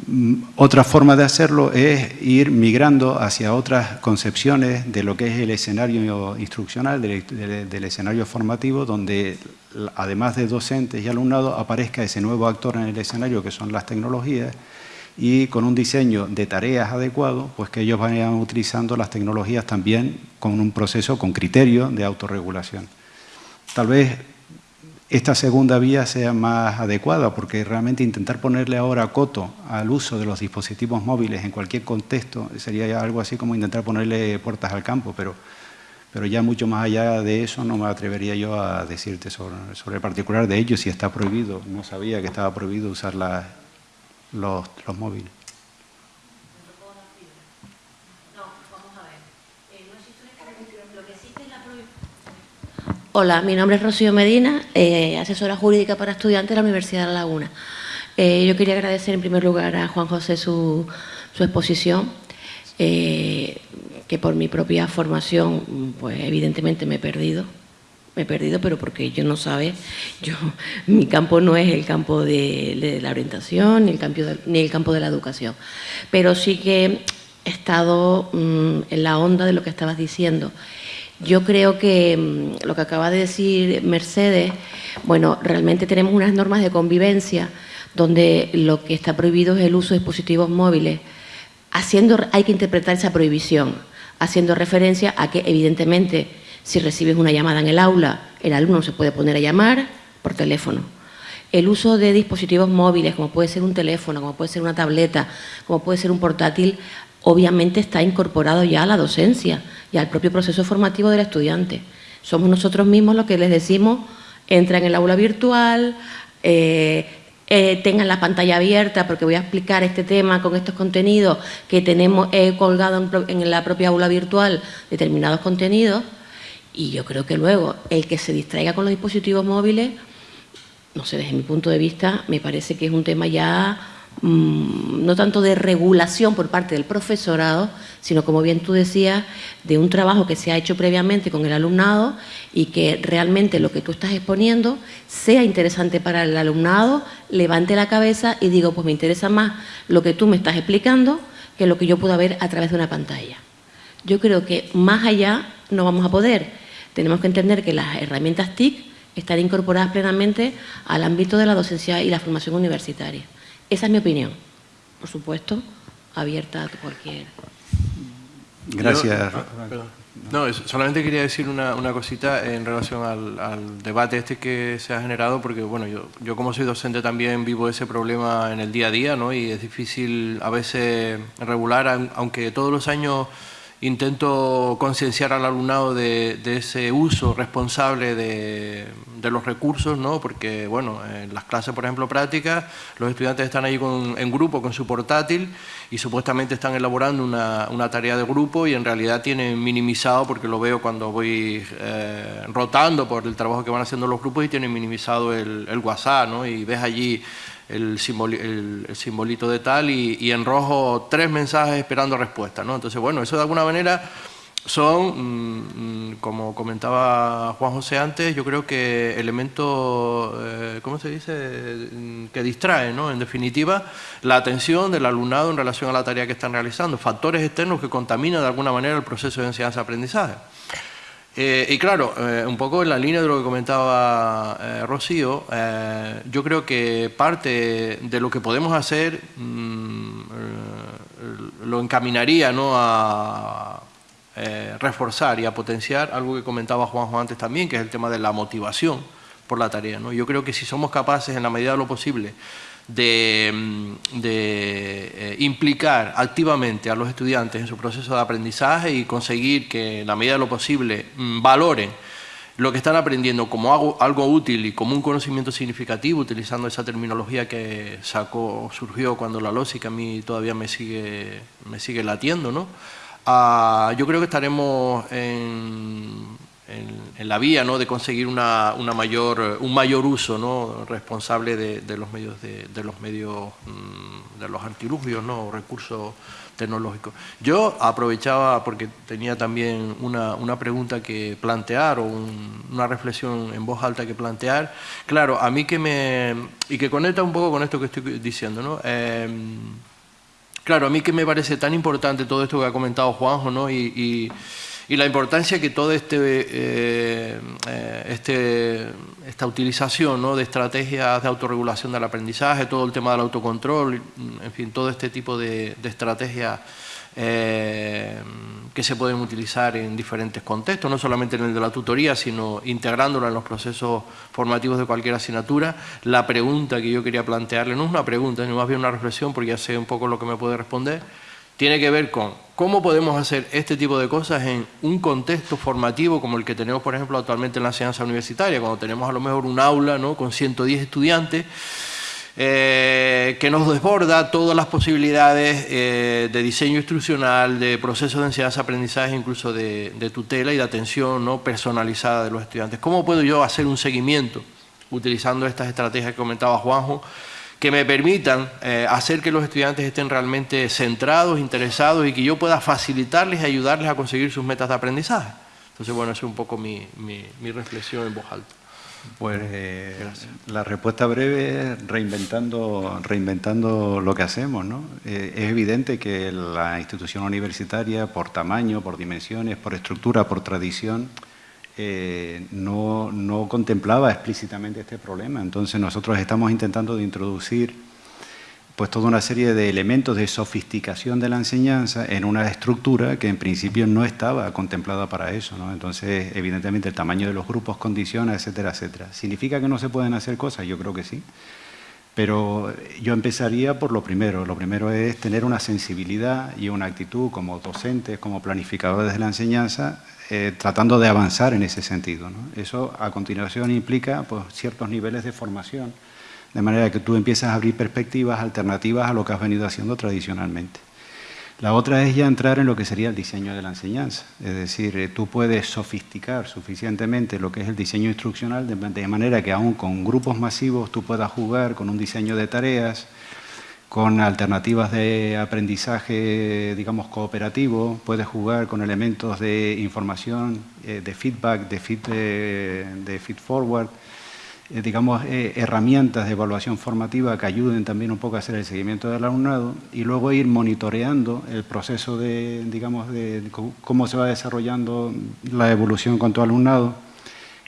Mm, otra forma de hacerlo es ir migrando hacia otras concepciones de lo que es el escenario instruccional, del, escenario formativo, donde además de docentes y alumnado aparezca ese nuevo actor en el escenario que son las tecnologías y con un diseño de tareas adecuado, pues que ellos vayan utilizando las tecnologías también con un proceso, con criterio de autorregulación. Tal vez esta segunda vía sea más adecuada, porque realmente intentar ponerle ahora coto al uso de los dispositivos móviles en cualquier contexto sería algo así como intentar ponerle puertas al campo, pero, pero ya mucho más allá de eso no me atrevería yo a decirte sobre, el particular de ellos, si está prohibido. No sabía que estaba prohibido usar los móviles. Hola, mi nombre es Rocío Medina, eh, asesora jurídica para estudiantes de la Universidad de La Laguna. Eh, yo quería agradecer en primer lugar a Juan José su, exposición, eh, que por mi propia formación, pues evidentemente me he perdido, me he perdido, pero porque yo no sabe, yo, mi campo no es el campo de, la orientación ni el, campo de, ni el campo de la educación, pero sí que he estado mm, en la onda de lo que estabas diciendo yo creo que mm, lo que acaba de decir Mercedes, bueno, realmente tenemos unas normas de convivencia donde lo que está prohibido es el uso de dispositivos móviles. Haciendo, hay que interpretar esa prohibición, haciendo referencia a que, evidentemente, si recibes una llamada en el aula, el alumno se puede poner a llamar por teléfono. El uso de dispositivos móviles, como puede ser un teléfono, como puede ser una tableta, como puede ser un portátil, obviamente está incorporado ya a la docencia y al propio proceso formativo del estudiante. Somos nosotros mismos los que les decimos, entra en el aula virtual, eh, eh, tengan la pantalla abierta porque voy a explicar este tema con estos contenidos que tenemos colgado en, la propia aula virtual determinados contenidos y yo creo que luego el que se distraiga con los dispositivos móviles, no sé, desde mi punto de vista, me parece que es un tema ya no tanto de regulación por parte del profesorado, sino como bien tú decías, de un trabajo que se ha hecho previamente con el alumnado y que realmente lo que tú estás exponiendo sea interesante para el alumnado, levante la cabeza y digo, pues me interesa más lo que tú me estás explicando que lo que yo pueda ver a través de una pantalla. Yo creo que más allá no vamos a poder. Tenemos que entender que las herramientas TIC están incorporadas plenamente al ámbito de la docencia y la formación universitaria. Esa es mi opinión. Por supuesto, abierta a cualquier... Gracias. no, solamente quería decir una, cosita en relación al, debate este que se ha generado, porque bueno, yo, yo como soy docente también vivo ese problema en el día a día, ¿no? Y es difícil a veces regular, aunque todos los años intento concienciar al alumnado de, ese uso responsable de, los recursos, ¿no? porque bueno, en las clases, por ejemplo, prácticas, los estudiantes están ahí en grupo con su portátil y supuestamente están elaborando una, tarea de grupo y en realidad tienen minimizado, porque lo veo cuando voy eh, rotando por el trabajo que van haciendo los grupos y tienen minimizado el, el WhatsApp ¿no? y ves allí el, simbolito de tal y, en rojo tres mensajes esperando respuesta. ¿no? Entonces, bueno, eso de alguna manera son, mm, como comentaba Juan José antes, yo creo que elementos, eh, ¿cómo se dice?, mm, que distraen, ¿no? En definitiva, la atención del alumnado en relación a la tarea que están realizando, factores externos que contaminan de alguna manera el proceso de enseñanza-aprendizaje. Eh, y claro, eh, un poco en la línea de lo que comentaba eh, Rocío, yo creo que parte de lo que podemos hacer mm, lo encaminaría ¿no? a reforzar y a potenciar algo que comentaba Juanjo antes también, que es el tema de la motivación por la tarea. ¿no? Yo creo que si somos capaces, en la medida de lo posible, de, mm, eh, implicar activamente a los estudiantes en su proceso de aprendizaje y conseguir que en la medida de lo posible mm, valoren lo que están aprendiendo como algo, útil y como un conocimiento significativo, utilizando esa terminología que sacó, surgió cuando la lógica a mí todavía me sigue, me sigue latiendo, ¿no? Ah, yo creo que estaremos en, en, la vía ¿no? de conseguir una, mayor, un mayor uso ¿no? responsable de, los medios, de, los medios mm, de los artilugios, ¿no? recursos tecnológicos. Yo aprovechaba, porque tenía también una, una pregunta que plantear o una reflexión en voz alta que plantear. Claro, a mí que me... y que conecta un poco con esto que estoy diciendo, ¿no? Em, claro, a mí que me parece tan importante todo esto que ha comentado Juanjo, ¿no? y la importancia que toda este, eh, eh, este, esta utilización ¿no? de estrategias de autorregulación del aprendizaje, todo el tema del autocontrol, en fin, todo este tipo de, estrategias eh, que se pueden utilizar en diferentes contextos, no solamente en el de la tutoría, sino integrándola en los procesos formativos de cualquier asignatura. La pregunta que yo quería plantearle, no es una pregunta, sino más bien una reflexión, porque ya sé un poco lo que me puede responder, tiene que ver con cómo podemos hacer este tipo de cosas en un contexto formativo como el que tenemos, por ejemplo, actualmente en la enseñanza universitaria, cuando tenemos a lo mejor un aula ¿no? con 110 estudiantes, eh, que nos desborda todas las posibilidades eh, de diseño instruccional, de procesos de enseñanza-aprendizaje, incluso de, de, tutela y de atención ¿no? personalizada de los estudiantes. ¿Cómo puedo yo hacer un seguimiento utilizando estas estrategias que comentaba Juanjo? Que me permitan eh, hacer que los estudiantes estén realmente centrados, interesados y que yo pueda facilitarles y ayudarles a conseguir sus metas de aprendizaje. Entonces, bueno, esa es un poco mi, mi, reflexión en voz alta. Pues eh, la respuesta breve es reinventando, reinventando lo que hacemos. ¿no? Eh, es evidente que la institución universitaria, por tamaño, por dimensiones, por estructura, por tradición, eh, no, contemplaba explícitamente este problema. Entonces nosotros estamos intentando de introducir pues toda una serie de elementos de sofisticación de la enseñanza en una estructura que en principio no estaba contemplada para eso. ¿no? Entonces, evidentemente, el tamaño de los grupos condiciona, etcétera, etcétera. ¿Significa que no se pueden hacer cosas? Yo creo que sí. Pero yo empezaría por lo primero. Lo primero es tener una sensibilidad y una actitud como docentes, como planificadores de la enseñanza, eh, tratando de avanzar en ese sentido. Eso a continuación implica pues, ciertos niveles de formación, de manera que tú empiezas a abrir perspectivas alternativas a lo que has venido haciendo tradicionalmente. La otra es ya entrar en lo que sería el diseño de la enseñanza, es decir, eh, tú puedes sofisticar suficientemente lo que es el diseño instruccional de manera que aún con grupos masivos tú puedas jugar con un diseño de tareas, con alternativas de aprendizaje, digamos, cooperativo, puedes jugar con elementos de información, eh, de feedback, de feed, eh, forward, eh, digamos, herramientas de evaluación formativa que ayuden también un poco a hacer el seguimiento del alumnado y luego ir monitoreando el proceso de, digamos, de cómo se va desarrollando la evolución con tu alumnado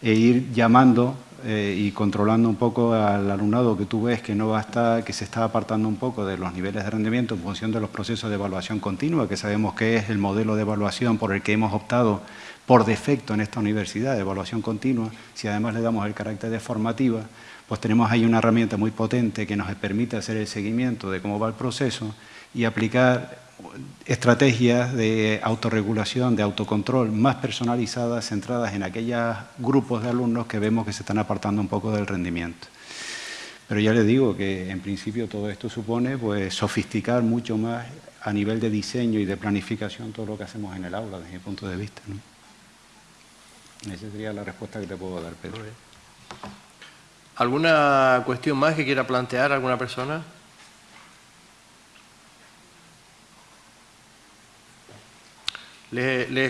e ir llamando eh, y controlando un poco al alumnado que tú ves que no va a estar, que se está apartando un poco de los niveles de rendimiento en función de los procesos de evaluación continua, que sabemos que es el modelo de evaluación por el que hemos optado por defecto en esta universidad, de evaluación continua, si además le damos el carácter de formativa, pues tenemos ahí una herramienta muy potente que nos permite hacer el seguimiento de cómo va el proceso y aplicar estrategias de autorregulación, de autocontrol más personalizadas, centradas en aquellos grupos de alumnos que vemos que se están apartando un poco del rendimiento. Pero ya les digo que en principio todo esto supone pues, sofisticar mucho más a nivel de diseño y de planificación todo lo que hacemos en el aula desde mi punto de vista. Esa sería la respuesta que te puedo dar, Pedro. ¿Alguna cuestión más que quiera plantear alguna persona?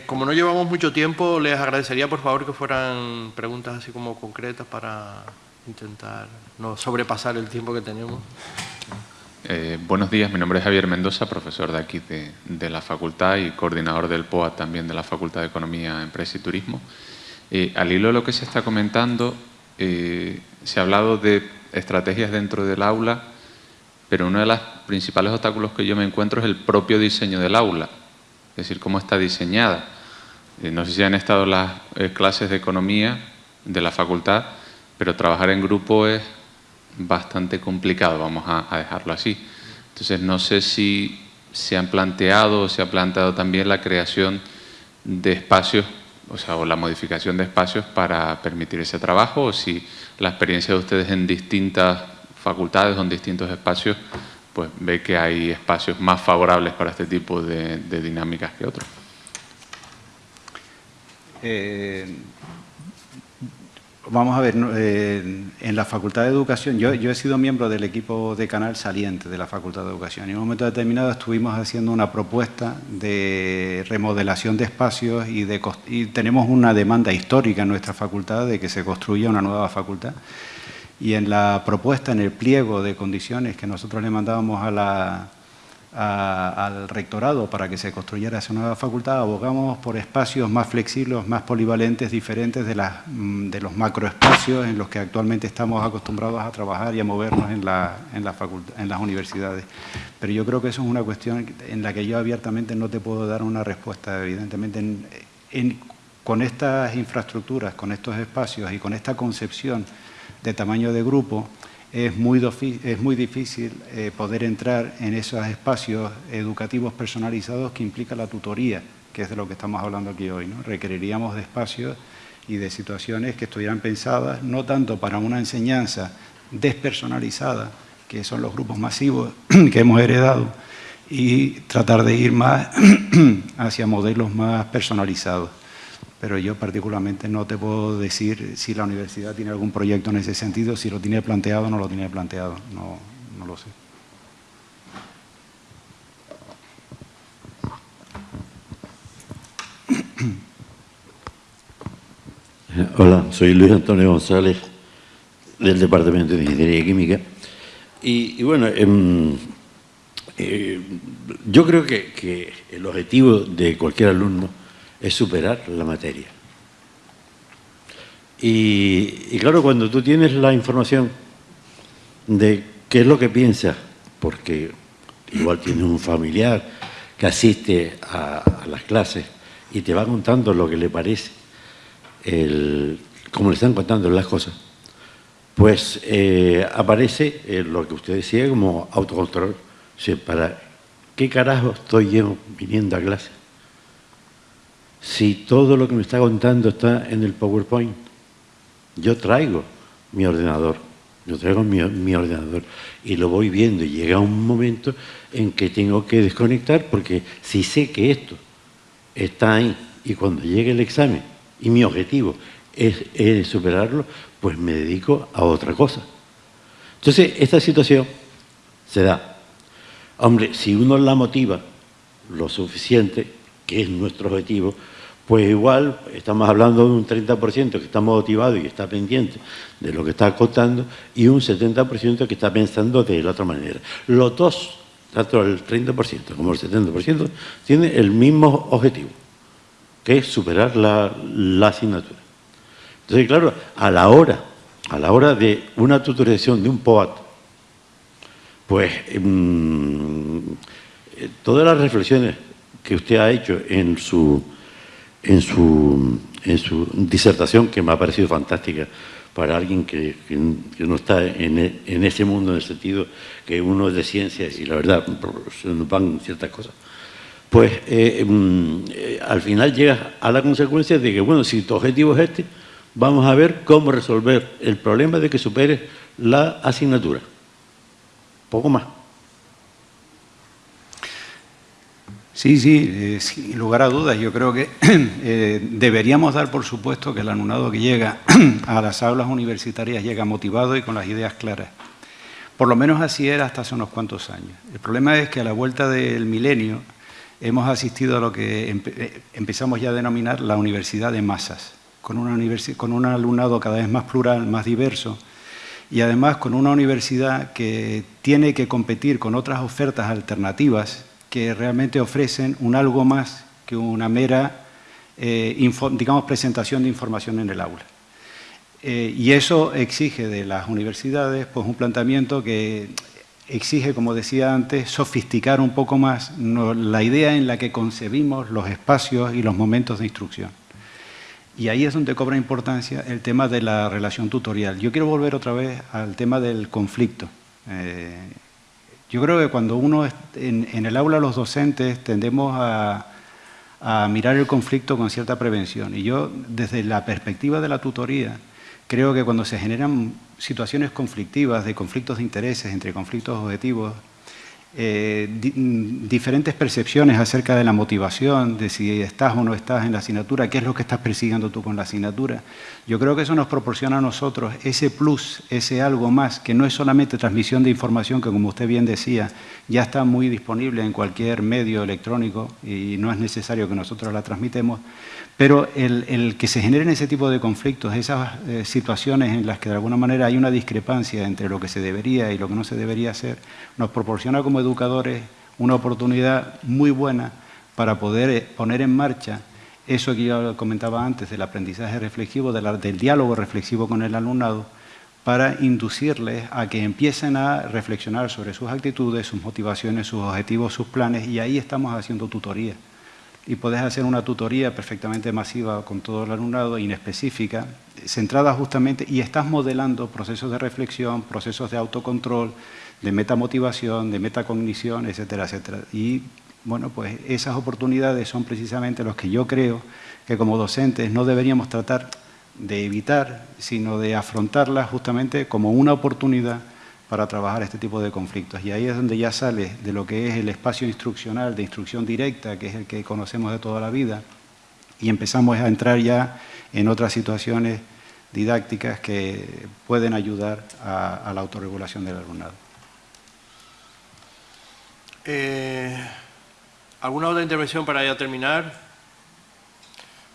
Como no llevamos mucho tiempo, les agradecería por favor que fueran preguntas así como concretas para intentar no sobrepasar el tiempo que tenemos. Eh, buenos días, mi nombre es Javier Mendoza, profesor de aquí de, la facultad y coordinador del POA también de la Facultad de Economía, Empresa y Turismo. Eh, al hilo de lo que se está comentando, eh, se ha hablado de estrategias dentro del aula, pero uno de los principales obstáculos que yo me encuentro es el propio diseño del aula es decir, cómo está diseñada. Eh, no sé si han estado las eh, clases de economía de la facultad, pero trabajar en grupo es bastante complicado, vamos a, dejarlo así. Entonces, no sé si se han planteado o se ha planteado también la creación de espacios, o sea, o la modificación de espacios para permitir ese trabajo, o si la experiencia de ustedes en distintas facultades o en distintos espacios pues ve que hay espacios más favorables para este tipo de, dinámicas que otros. Eh, Vamos a ver, eh, en la Facultad de Educación, yo, he sido miembro del equipo de canal saliente de la Facultad de Educación en un momento determinado estuvimos haciendo una propuesta de remodelación de espacios y, de, y tenemos una demanda histórica en nuestra facultad de que se construya una nueva facultad. Y en la propuesta, en el pliego de condiciones que nosotros le mandábamos a la, al rectorado para que se construyera esa nueva facultad, abogamos por espacios más flexibles, más polivalentes, diferentes de, mm, los macroespacios en los que actualmente estamos acostumbrados a trabajar y a movernos en, la, en, la en las universidades. Pero yo creo que eso es una cuestión en la que yo abiertamente no te puedo dar una respuesta, evidentemente. con estas infraestructuras, con estos espacios y con esta concepción de tamaño de grupo, es muy, es muy difícil eh, poder entrar en esos espacios educativos personalizados que implica la tutoría, que es de lo que estamos hablando aquí hoy. ¿no? Requeriríamos de espacios y de situaciones que estuvieran pensadas no tanto para una enseñanza despersonalizada, que son los grupos masivos que hemos heredado, y tratar de ir más hacia modelos más personalizados pero yo particularmente no te puedo decir si la universidad tiene algún proyecto en ese sentido, si lo tiene planteado o no lo tiene planteado, no, no lo sé. Hola, soy Luis Antonio González del Departamento de Ingeniería Química y, bueno, em, eh, yo creo que el objetivo de cualquier alumno es superar la materia. Y, claro, cuando tú tienes la información de qué es lo que piensas, porque igual tienes un familiar que asiste a, las clases y te va contando lo que le parece, el, como le están contando las cosas, pues eh, aparece eh, lo que usted decía como autocontrol. ¿para qué carajo estoy yo viniendo a clase? Si todo lo que me está contando está en el PowerPoint? Yo traigo mi ordenador, yo traigo mi, ordenador y lo voy viendo y llega un momento en que tengo que desconectar porque si sé que esto está ahí y cuando llegue el examen y mi objetivo es superarlo, pues me dedico a otra cosa. Entonces, esta situación se da. Hombre, si uno la motiva lo suficiente, que es nuestro objetivo, pues igual estamos hablando de un 30% que está motivado y está pendiente de lo que está contando y un 70% que está pensando de la otra manera. Los dos, tanto el 30% como el 70%, tienen el mismo objetivo, que es superar la, asignatura. Entonces, claro, a la hora, a la hora de una tutorización de un POAT, pues mm, eh, todas las reflexiones que usted ha hecho en su en su, en su disertación, que me ha parecido fantástica para alguien que, no está en, en, ese mundo en el sentido que uno es de ciencias y la verdad se nos van ciertas cosas, pues eh, mm, eh, al final llegas a la consecuencia de que, bueno, si tu objetivo es este, vamos a ver cómo resolver el problema de que superes la asignatura. Poco más. Sí, sí, eh, sin lugar a dudas. Yo creo que eh, deberíamos dar por supuesto que el alumnado que llega a las aulas universitarias llega motivado y con las ideas claras. Por lo menos así era hasta hace unos cuantos años. El problema es que a la vuelta del milenio hemos asistido a lo que eh, empezamos ya a denominar la universidad de masas, con, una con un alumnado cada vez más plural, más diverso, y además con una universidad que tiene que competir con otras ofertas alternativas que realmente ofrecen un algo más que una mera, eh, digamos, presentación de información en el aula. Eh, y eso exige de las universidades pues, un planteamiento que exige, como decía antes, sofisticar un poco más la idea en la que concebimos los espacios y los momentos de instrucción. Y ahí es donde cobra importancia el tema de la relación tutorial. Yo quiero volver otra vez al tema del conflicto. Eh, yo creo que cuando uno, en, el aula los docentes tendemos a, mirar el conflicto con cierta prevención. Y yo, desde la perspectiva de la tutoría, creo que cuando se generan situaciones conflictivas, de conflictos de intereses, entre conflictos objetivos, eh, mm, diferentes percepciones acerca de la motivación, de si estás o no estás en la asignatura, qué es lo que estás persiguiendo tú con la asignatura. Yo creo que eso nos proporciona a nosotros ese plus, ese algo más, que no es solamente transmisión de información, que como usted bien decía, ya está muy disponible en cualquier medio electrónico y no es necesario que nosotros la transmitemos, pero el, que se generen ese tipo de conflictos, esas eh, situaciones en las que de alguna manera hay una discrepancia entre lo que se debería y lo que no se debería hacer, nos proporciona como educadores una oportunidad muy buena para poder eh, poner en marcha eso que yo comentaba antes del aprendizaje reflexivo, del diálogo reflexivo con el alumnado, para inducirles a que empiecen a reflexionar sobre sus actitudes, sus motivaciones, sus objetivos, sus planes, y ahí estamos haciendo tutoría y podés hacer una tutoría perfectamente masiva con todo el alumnado, inespecífica, centrada justamente, y estás modelando procesos de reflexión, procesos de autocontrol, de metamotivación, de metacognición, etcétera, etcétera. Y bueno, pues esas oportunidades son precisamente los que yo creo que como docentes no deberíamos tratar de evitar, sino de afrontarlas justamente como una oportunidad para trabajar este tipo de conflictos. Y ahí es donde ya sale de lo que es el espacio instruccional, de instrucción directa, que es el que conocemos de toda la vida, y empezamos a entrar ya en otras situaciones didácticas que pueden ayudar a, la autorregulación del alumnado. Eh, ¿Alguna otra intervención para ya terminar?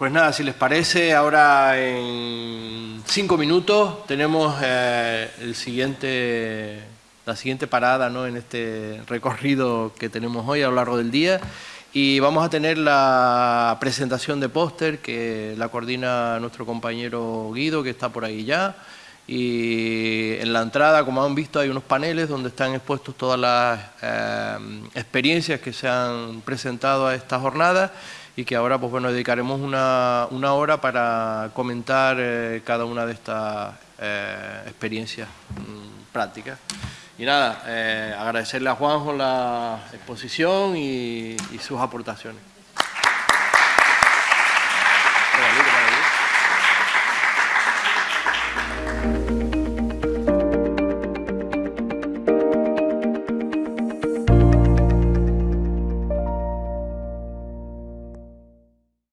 Pues nada, si les parece, ahora en cinco minutos tenemos eh, el siguiente, la siguiente parada ¿no? en este recorrido que tenemos hoy a lo largo del día y vamos a tener la presentación de póster que la coordina nuestro compañero Guido, que está por ahí ya. Y en la entrada, como han visto, hay unos paneles donde están expuestos todas las eh, experiencias que se han presentado a esta jornada y que ahora pues bueno dedicaremos una, una hora para comentar eh, cada una de estas eh, experiencias mm, prácticas. Y nada, eh, agradecerle a Juanjo la exposición y sus aportaciones.